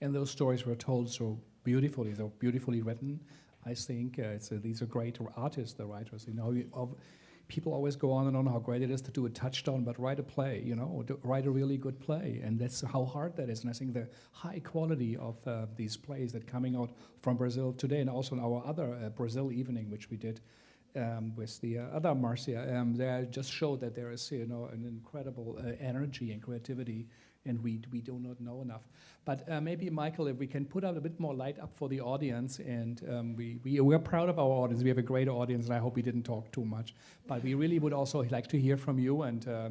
And those stories were told so beautifully, so beautifully written. I think uh, uh, these are great artists, the writers. You know, you, of, people always go on and on how great it is to do a touchdown, but write a play. You know, write a really good play, and that's how hard that is. And I think the high quality of uh, these plays that coming out from Brazil today, and also in our other uh, Brazil evening, which we did. Um, with the uh, other Marcia, um, they just show that there is, you know, an incredible uh, energy and creativity and we, we do not know enough. But uh, maybe, Michael, if we can put out a bit more light up for the audience, and um, we, we, we're proud of our audience. We have a great audience, and I hope we didn't talk too much. But we really would also like to hear from you, and uh,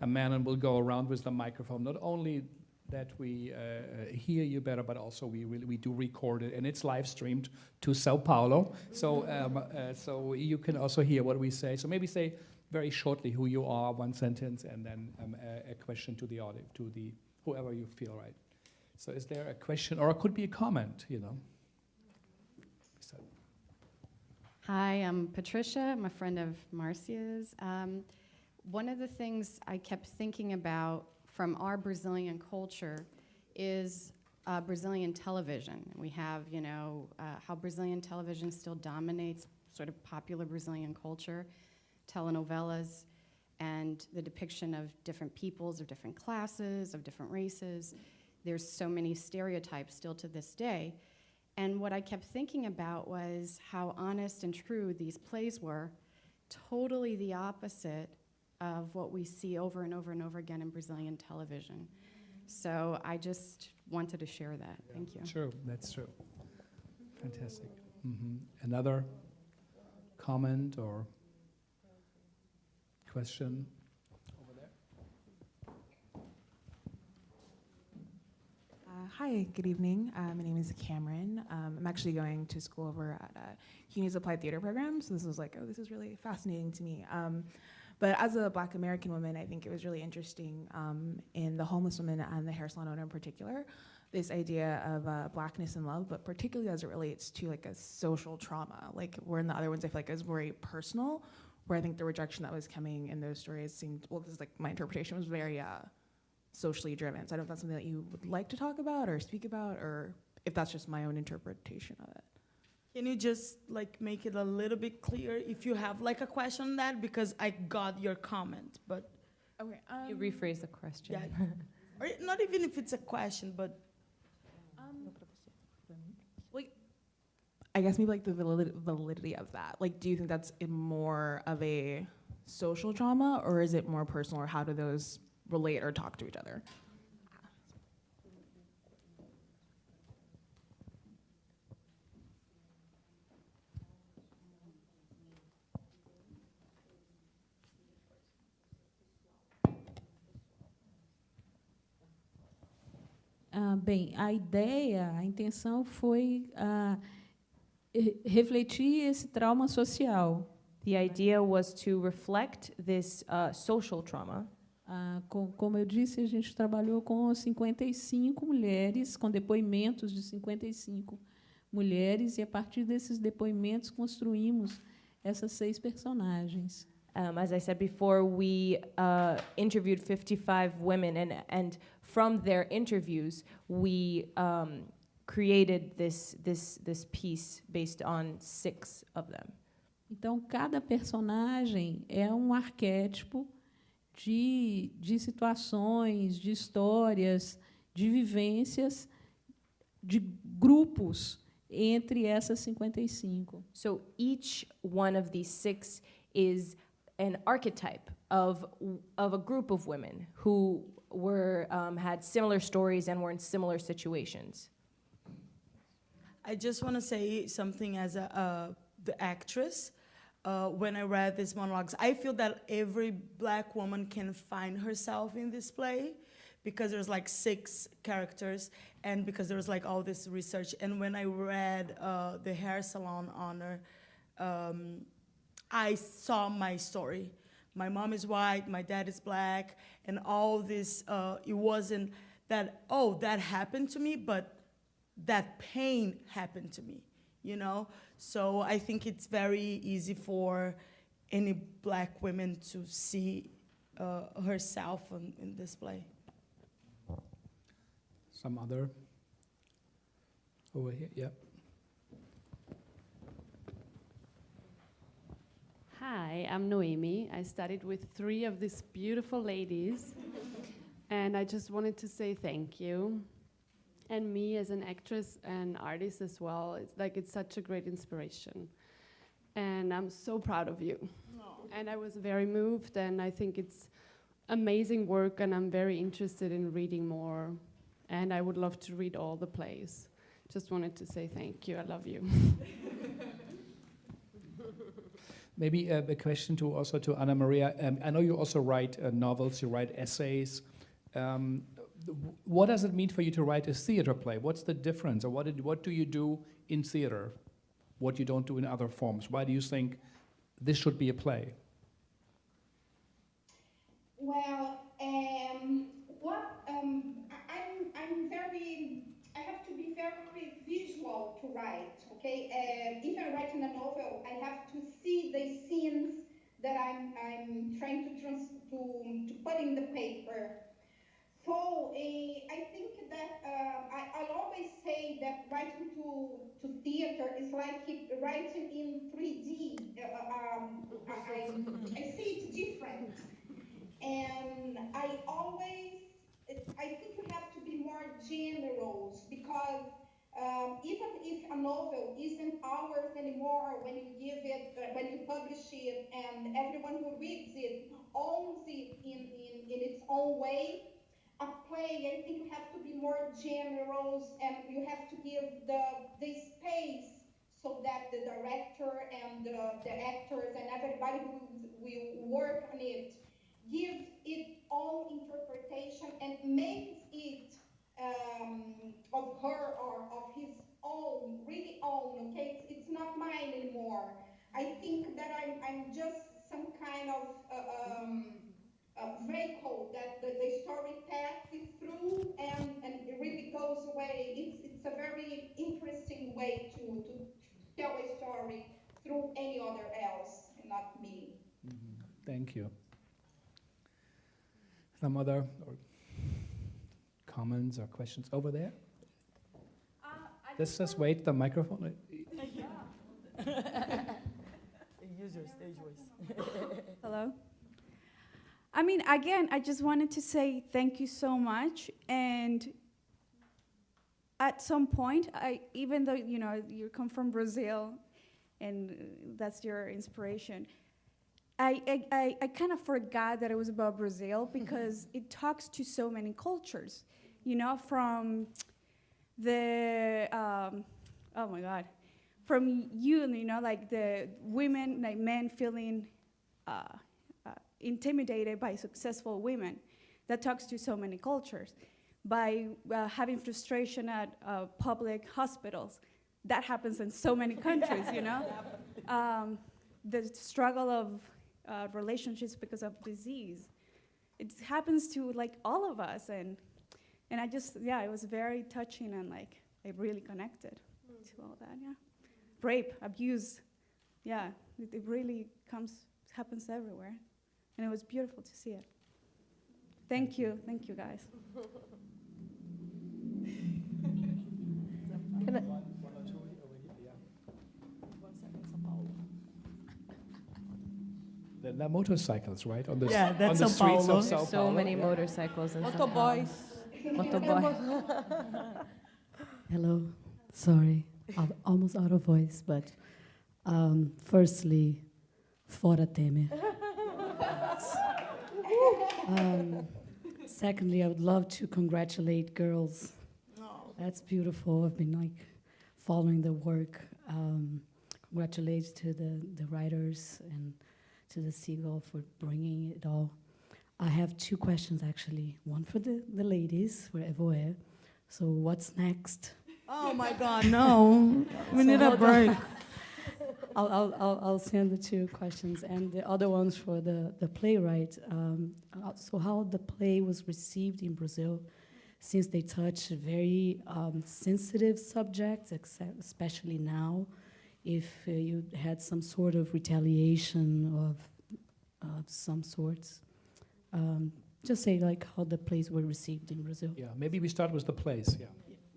a man will go around with the microphone, not only that we uh, hear you better, but also we really we do record it, and it's live streamed to Sao Paulo. So um, uh, so you can also hear what we say. So maybe say very shortly who you are, one sentence, and then um, a, a, question to the audience, to the whoever you feel right. So, is there a question, or it could be a comment? You know. So.
Hi, I'm Patricia. I'm a friend of Marcia's. Um, one of the things I kept thinking about from our Brazilian culture is uh, Brazilian television. We have, you know, uh, how Brazilian television still dominates sort of popular Brazilian culture telenovelas and the depiction of different peoples, of different classes, of different races. There's so many stereotypes still to this day. And what I kept thinking about was how honest and true these plays were, totally the opposite of what we see over and over and over again in Brazilian television. So I just wanted to share that.
Yeah.
Thank you.
True, that's true. Fantastic. Mm-hmm. Another comment or question over there?
Uh, hi, good evening. Uh, my name is Cameron. Um, I'm actually going to school over at uh, CUNY's Applied Theater program, so this was like, oh, this is really fascinating to me. Um, but as a Black American woman, I think it was really interesting um, in the homeless woman and the hair salon owner in particular, this idea of uh, blackness and love, but particularly as it relates to like a social trauma. Like where in the other ones, I feel like it was very personal, where I think the rejection that was coming in those stories seemed, well, this is like my interpretation was very uh, socially driven. So I don't know if that's something that you would like to talk about or speak about, or if that's just my own interpretation of it.
Can you just like make it a little bit clear if you have like a question on that? Because I got your comment, but.
Okay. Um,
you rephrase the question.
Yeah. or not even if it's a question, but.
Um, like, I guess maybe like the validity, validity of that. Like, do you think that's more of a social trauma, or is it more personal, or how do those relate or talk to each other?
Ah, bem, a ideia, a intenção foi ah, refletir esse trauma social.
The idea was to reflect this uh, social trauma.
Ah, com, como eu disse, a gente trabalhou com 55 mulheres, com depoimentos de 55 mulheres, e a partir desses depoimentos construímos essas seis personagens.
Um, as I said before, we uh, interviewed 55 women, and, and from their interviews, we um, created this, this, this piece based on six of them.
Então, cada personagem é um arquétipo de, de situações, de histórias, de vivências, de grupos entre essas 55.
So each one of these six is an archetype of, of a group of women who were, um, had similar stories and were in similar situations.
I just want to say something as a, uh, the actress. Uh, when I read these monologues, I feel that every black woman can find herself in this play because there's like six characters and because there's like all this research. And when I read uh, the hair salon honor, um, I saw my story. My mom is white, my dad is black, and all this, uh, it wasn't that, oh, that happened to me, but that pain happened to me, you know? So I think it's very easy for any black women to see uh, herself in, in this play.
Some other? Over here, yep.
Hi, I'm Noemi. I studied with three of these beautiful ladies, and I just wanted to say thank you. And me as an actress and artist as well, it's like it's such a great inspiration. And I'm so proud of you. And I was very moved, and I think it's amazing work, and I'm very interested in reading more. And I would love to read all the plays. Just wanted to say thank you. I love you.
Maybe uh, a question to also to Ana Maria. Um, I know you also write uh, novels, you write essays. Um, th- what does it mean for you to write a theater play? What's the difference, or what, did, what do you do in theater, what you don't do in other forms? Why do you think this should be a play?
Well, um, what um, I'm I'm very I have to be very visual to write. Okay, uh, if I'm writing a novel, I have to see the scenes that I'm I'm trying to trans to to put in the paper. So uh, I think that uh, I, I always say that writing to, to theater is like writing in 3D. Uh, um, I, I, I see it different. And I always, I think you have to be more generous because um, even if a novel isn't ours anymore, when you give it, uh, when you publish it, and everyone who reads it owns it in, in, in its own way, a play, I think you have to be more generous and you have to give the, the space so that the director and the, the actors and everybody who will work on it gives its own interpretation and makes it um, of her or of his own, really own, okay? It's, it's not mine anymore. I think that I'm, I'm just some kind of uh, um, uh, vehicle that the, the story passes through and, and it really goes away. It's, it's a very interesting way to, to tell a story through any other else and not me.
Thank you. Some other or comments or questions over there? Let's just wait the microphone.
Use your stage voice.
Hello. I mean, again, I just wanted to say thank you so much. And at some point, I, even though you know you come from Brazil, and that's your inspiration, I I, I, I kind of forgot that it was about Brazil because it talks to so many cultures. You know, from the um, oh my God, from you, you know, like the women, like men feeling. Uh, intimidated by successful women. That talks to so many cultures. By uh, having frustration at uh, public hospitals, that happens in so many countries, you know? Um, the struggle of uh, relationships because of disease. It happens to like all of us, and and I just yeah, it was very touching and like I really connected to all that. Yeah, rape, abuse, yeah, it, it really comes happens everywhere, and it was beautiful to see it. Thank you, thank you guys.
Can I-
The, the motorcycles, right? On the, s-
Yeah,
on the
São
streets
Paulo.
of Sao
There's so many
yeah.
motorcycles in São
Motoboys.
Paulo. Motoboy.
Hello. Sorry.
I'm almost out of voice, but um, firstly, fora Temer. Um, secondly, I would love to congratulate girls. That's beautiful. I've been like following the work. Um, congratulations to the, the writers and to the Segal for bringing it all. I have two questions actually. One for the, the ladies, for Evoe. So what's next?
Oh my God, no. We need a break.
I'll, I'll, I'll, I'll send the two questions and the other ones for the, the playwright. Um, uh, so how the play was received in Brazil, since they touch very um, sensitive subjects, except especially now, if uh, you had some sort of retaliation of uh, some sorts. Um, just say like how the plays were received in Brazil.
Yeah, maybe we start with the plays. Yeah.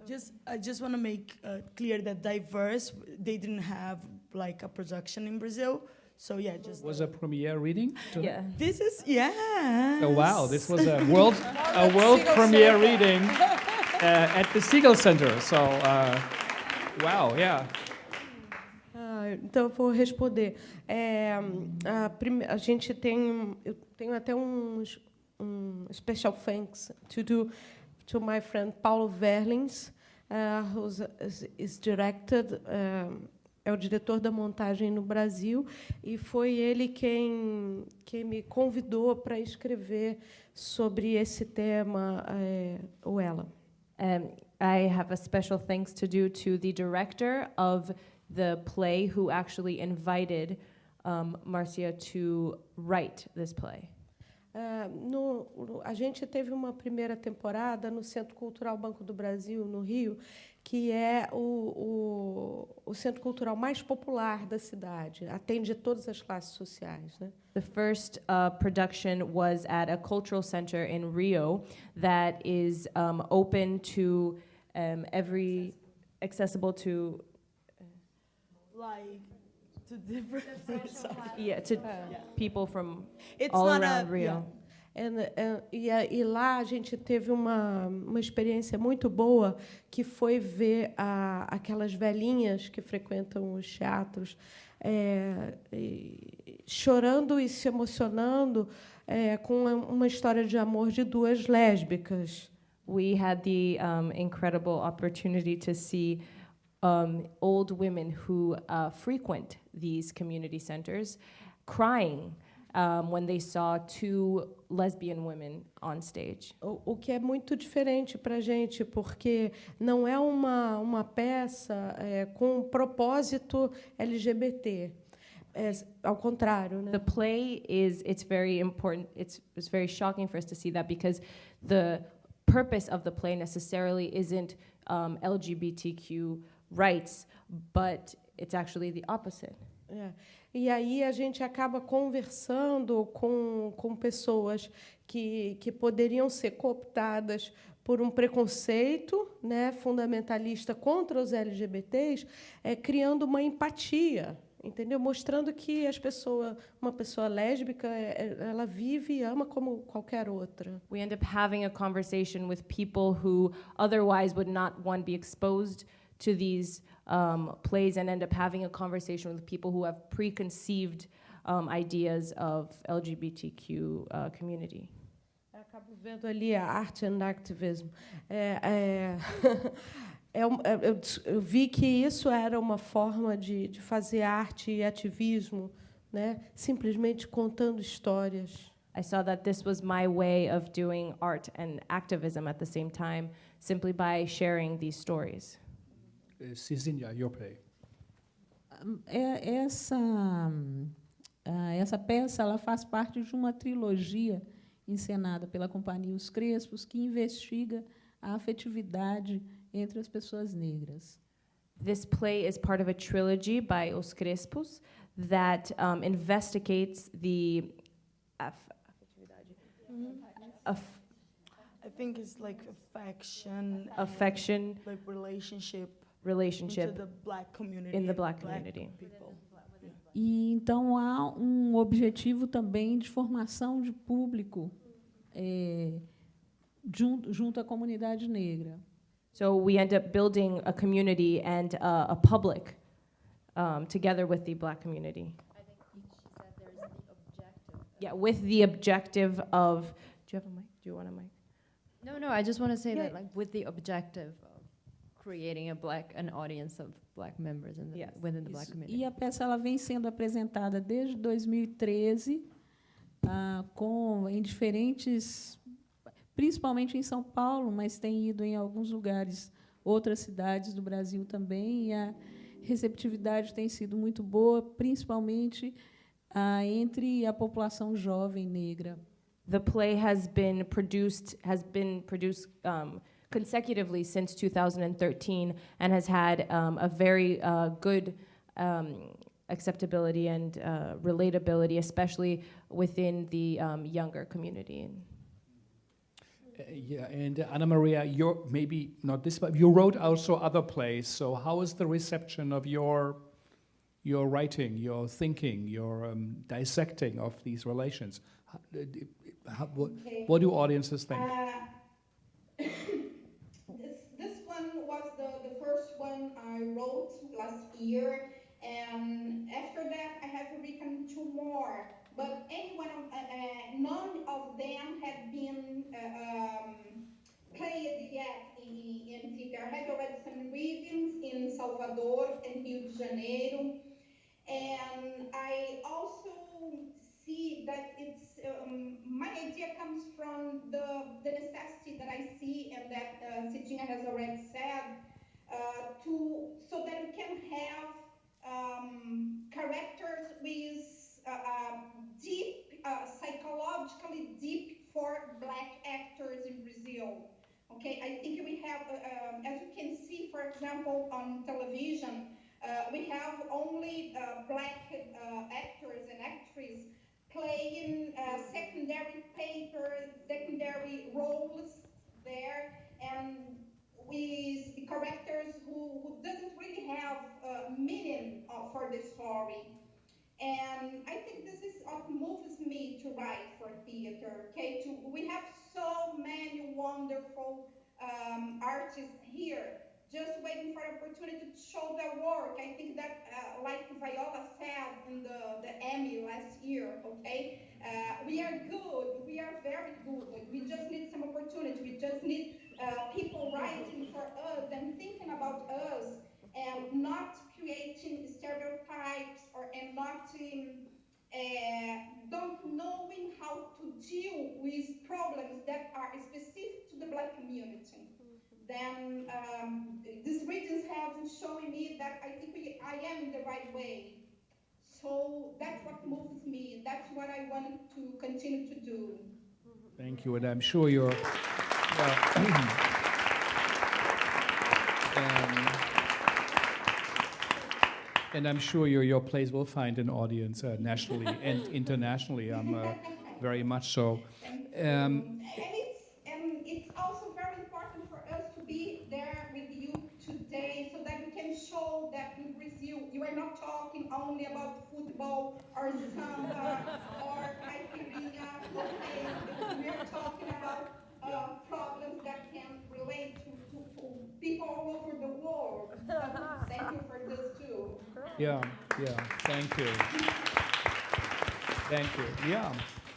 Just, I just want to make uh, clear that diverse, they didn't have like a production in Brazil. So yeah, just.
Was a premiere reading? tonight?
Yeah. This is, yeah.
Oh wow, this was a world a world premiere reading uh, at the Segal Center. So uh, wow, yeah.
Ah, então eu vou responder. É, a, prime- gente tem, eu tenho até uns um special thanks to do to my friend Paulo Verlings, uh, who is, is directed. um, é o diretor da montagem no Brasil e foi ele quem quem me convidou para escrever sobre esse tema, é, o ela.
Um, I have a special thanks to do to the director of the play who actually invited um, Marcia to write this play.
Ah, no, no- a gente teve uma primeira temporada no Centro Cultural Banco do Brasil, no Rio, que é o, o, o centro cultural mais popular da cidade, atende todas as classes sociais. Né?
The first uh, production was at a cultural center in Rio that is um, open to um, every, accessible to,
Like, to different.
yeah, to people from
It's
all
not
around
a-
Rio.
yeah. Uh, e, a- e lá a gente teve uma, uma experiência muito boa, que foi ver a, aquelas velhinhas que frequentam os teatros é, chorando e se emocionando é, com uma história de amor de duas lésbicas.
we had the um, incredible opportunity to see um, old women who uh, frequent these community centers crying um, when they saw two lesbian women on stage.
O, o que é muito diferente para a gente, porque não é uma, uma peça é, com um propósito LGBT. É, ao contrário, né?
The play is it's very important. It's it's very shocking for us to see that because the purpose of the play necessarily isn't um, LGBTQ rights, but it's actually the opposite.
É. E aí a gente acaba conversando com, com pessoas que, que poderiam ser cooptadas por um preconceito né, fundamentalista contra os LGBTs, é, criando uma empatia, entendeu? Mostrando que as pessoas, uma pessoa lésbica, é, é, ela vive e ama como qualquer outra.
We end up having a conversation with people who otherwise would not one be exposed to these um, plays, and end up having a conversation with people who have preconceived um, ideas of LGBTQ uh, community.
Acabo vendo ali a arte and activism. É, é, é um- eu, eu vi que isso era uma forma de, de fazer arte e ativismo, né? simplesmente contando histórias.
I saw that this was my way of doing art and activism at the same time, simply by sharing these stories.
Cizinha, your play.
É, essa, ah, essa peça ela faz parte de uma trilogia encenada pela Companhia Os Crespos, que investiga a afetividade entre as pessoas negras.
This play is part of a trilogy by Os Crespos that um, investigates the aff- aff-
I think it's like affection.
Affection.
Like relationship.
Relationship
Into the black community.
in the
and
black community.
people.
E então há um objetivo também de formação de público eh, junto, junto à comunidade negra.
So we end up building a community and uh, a public um, together with the black community. Yeah, with the objective of, do you have a mic? Do you want a mic?
No, no, I just want to say
Yeah.
that, like, with the objective of creating a black, an audience of black members in the, within the black community.
E a peça ela vem sendo apresentada desde 2013, ah, com em diferentes, principalmente em São Paulo, mas tem ido em alguns lugares, outras cidades do Brasil também. E a receptividade tem sido muito boa, principalmente ah, entre a população jovem negra.
The play has been produced has been produced um, consecutively since 2013 and has had um, a very uh, good um, acceptability and uh, relatability, especially within the um, younger community.
Uh, yeah, and uh, Ana Maria, you're maybe not this, but you wrote also other plays. So how is the reception of your your writing, your thinking, your um, dissecting of these relations? How, uh, how, what,
Okay.
what do audiences think?
Uh, this, this one was the, the first one I wrote last year, and after that I have written two more. But any one of, uh, uh, none of them had been uh, um, played yet in, in. I had already some readings in Salvador and Rio de Janeiro, and I also see that it's um, my idea comes from the, the necessity that I see and that uh, has already said to so that we can have um, characters with uh, uh, deep uh, psychologically deep for black actors in Brazil. Okay, I think we have, uh, um, as you can see, for example, on television, uh, we have only uh, black uh, actors and actresses playing uh, secondary papers, secondary roles there, and with characters who, who doesn't really have uh, meaning uh, for the story. And I think this is what moves me to write for theater. Okay, to, we have so many wonderful um, artists here, just waiting for an opportunity to show their work. I think that, uh, like Viola said in the, the Emmy last year, okay, uh, we are good, we are very good. We just need some opportunity. We just need uh, people writing for us and thinking about us and not creating stereotypes or and not uh, don't knowing how to deal with problems that are specific to the black community. Then um, these regions have showing me that I think we, I am in the right way. So that's what moves me. That's what I want to continue to do.
Thank you, and I'm sure you're. Um, and I'm sure your your plays will find an audience uh, nationally and internationally. I'm uh, very much so. Um,
And it's, and it's also very important for us to be there with you today so that we can show that in Brazil you are not talking only about football or samba or caipirinha. We are talking about uh, problems that can relate to, to, to people all over the world. So thank you for this too.
Yeah, yeah. Thank you. Thank you. Yeah.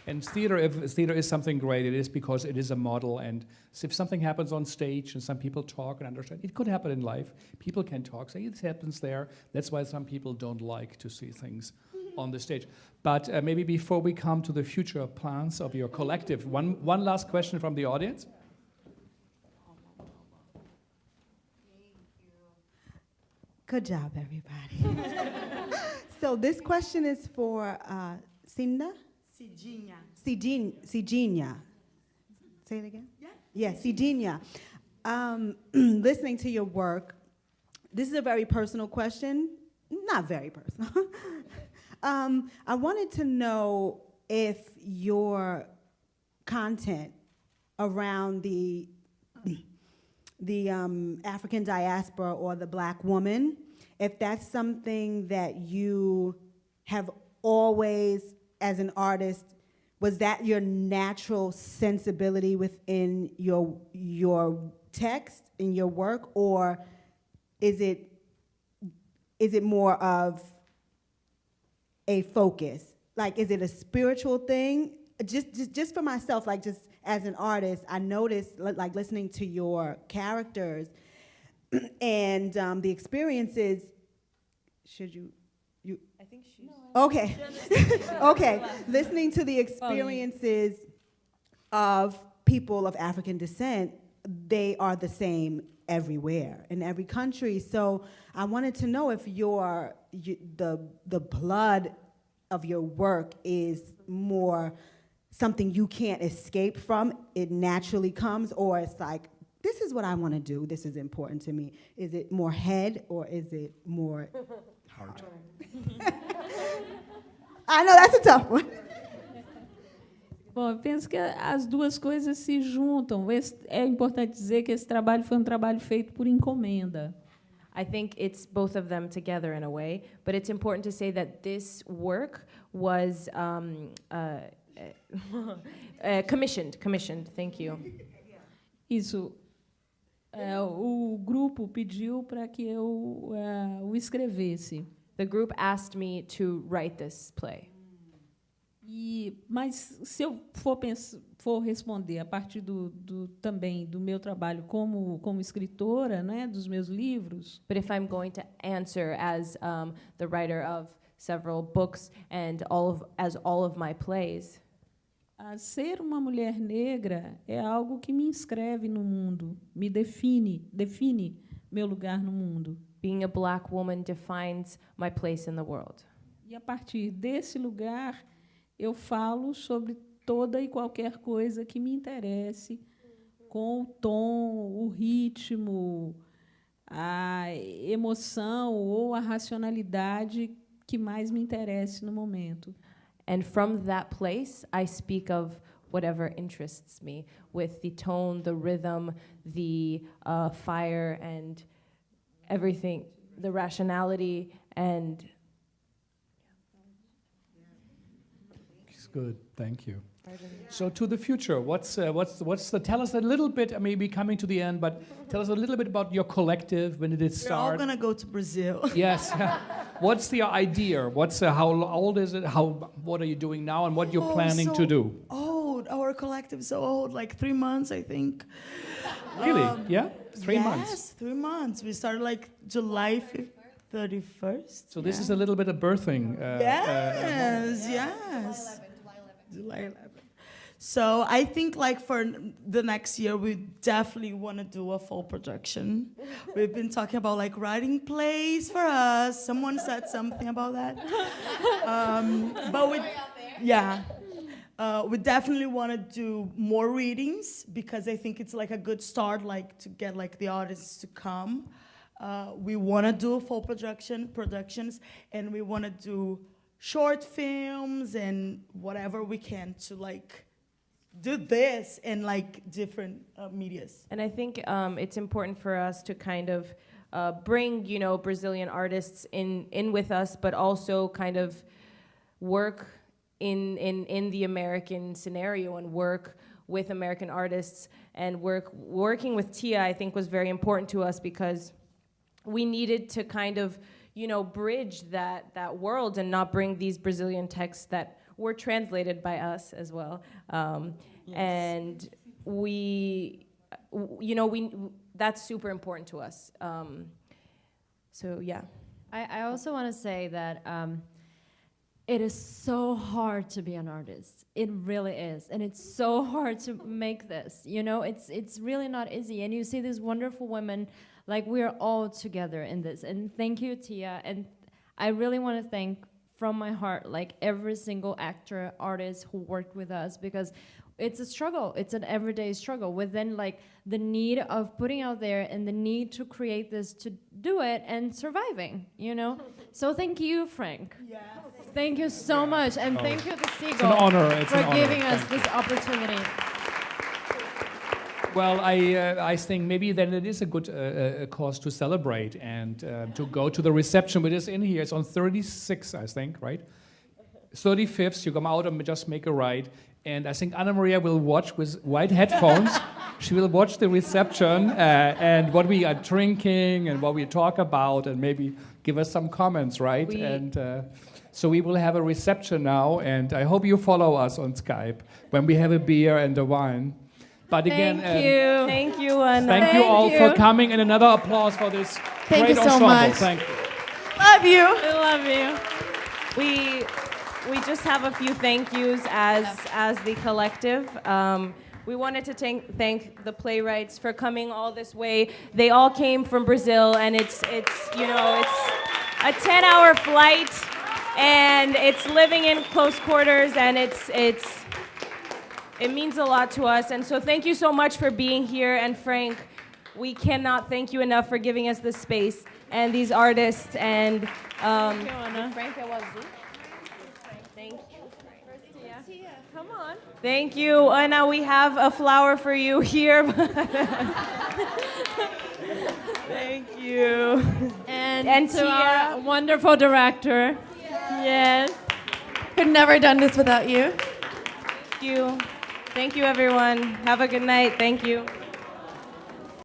And theater, if theater is something great, it is because it is a model. And if something happens on stage and some people talk and understand, it could happen in life. People can talk, say it happens there. That's why some people don't like to see things on the stage. But uh, maybe before we come to the future plans of your collective, one, one last question from the audience.
Good job, everybody. so this question is for uh, Cinda?
Cidinha.
Cidin- Cidinha. Say it again?
Yeah.
Yeah, Cidinha. Um, listening to your work, this is a very personal question. Not very personal. um, I wanted to know if your content around the the um, African diaspora or the black woman, if that's something that you have always, as an artist, was that your natural sensibility within your your text in your work, or is it is it more of a focus? Like, is it a spiritual thing? Just, just, just for myself, like, just as an artist, I noticed, like, listening to your characters and um, the experiences. Should you, you?
I think she's.
Okay. okay. Listening to the experiences of people of African descent, they are the same everywhere in every country. So I wanted to know if your you, the the blood of your work is more something you can't escape from. It naturally comes, or it's like this is what I want to do. This is important to me. Is it more head or is it more
Heart.
I know that's a tough one.
Bom, eu penso que as duas coisas se juntam. Esse- é importante dizer que esse trabalho foi um trabalho feito por encomenda.
I think it's both of them together in a way, but it's important to say that this work was um, uh, uh, commissioned. Commissioned. Thank you.
Isso. é, o grupo pediu para que eu é, o escrevesse.
The group asked me to write this play.
E, mas se eu for, pens- for responder a partir do, do- também do meu trabalho como, como escritora, né, dos meus livros,
But if I'm going to answer as um, the writer of several books and all of as all of my plays,
a ser uma mulher negra é algo que me inscreve no mundo, me define, define meu lugar no mundo.
being a black woman defines my place in the world.
E a partir desse lugar, eu falo sobre toda e qualquer coisa que me interesse, com o tom, o ritmo, a emoção ou a racionalidade que mais me interesse no momento.
And from that place, I speak of whatever interests me with the tone, the rhythm, the uh, fire, and everything, the rationality, and
It's good. Thank you. So to the future, what's uh, what's what's the? Tell us a little bit. I may be coming to the end, but tell us a little bit about your collective. When did it start?
We're all gonna go to Brazil.
yes. what's the idea? What's uh, how old is it? How what are you doing now, and what you're
Oh,
planning to
so
do?
Old. Our collective is so old, like three months, I think.
Really?
Um,
yeah. Three
yes,
months.
three months. We started like July thirty first.
So this is a little bit of birthing. Uh, uh,
yes, yes. July 11th. So I think like for the next year, we definitely want to do a full production. We've been talking about like writing plays for us. Someone said something about that. Um, but we, yeah. Uh, we definitely want to do more readings because I think it's like a good start, like to get like the audience to come. Uh, we want to do full production productions, and we want to do short films and whatever we can to like do this in like different uh, medias.
And I think um, it's important for us to kind of uh, bring, you know, Brazilian artists in, in with us, but also kind of work in, in, in the American scenario and work with American artists and work working with Tia. I think was very important to us because we needed to kind of, you know, bridge that that world and not bring these Brazilian texts that were translated by us as well. Um, And we, you know, we that's super important to us. Um, so yeah.
I, I also want to say that um, it is so hard to be an artist. It really is, and it's so hard to make this. You know, it's it's really not easy. And you see these wonderful women, like we're all together in this. And thank you, Tia. And I really want to thank from my heart, like every single actor, artist who worked with us, because it's a struggle. It's an everyday struggle within like the need of putting out there and the need to create this to do it and surviving, you know? So thank you, Frank. Thank you so much. And
Oh,
thank you to
it's
Segal
an honor, it's
for
an honor.
giving us
Thank
this opportunity.
Well, I, uh, I think maybe then it is a good uh, uh, cause to celebrate and uh, to go to the reception with us in here. It's on 36, I think, right? 35th, you come out and just make a ride. And I think Ana Maria will watch with white headphones. she will watch the reception uh, and what we are drinking and what we talk about and maybe give us some comments, right?
We-
and uh, so we will have a reception now, and I hope you follow us on Skype when we have a beer and a wine. But again,
Thank
um,
you. Thank you, Ana.
Thank, you all for coming, and another applause for this
Thank
great
you so
ensemble.
much.
Thank you.
Love you. I love you. We we just have a few thank yous as as the collective. Um, we wanted to thank thank the playwrights for coming all this way. They all came from Brazil, and it's it's you know it's a 10-hour flight, and it's living in close quarters, and it's it's it means a lot to us. And so thank you so much for being here. And Frank, we cannot thank you enough for giving us this space and these artists. And um,
Thank you, Ana.
Frank Awazu. Thank you. Come on. Thank you, Ana. We have a flower for you here. Thank you.
And,
And
to
Tia.
our wonderful director.
Yes.
Could never done this without you.
Thank you. Thank you, everyone. Have a good night. Thank you.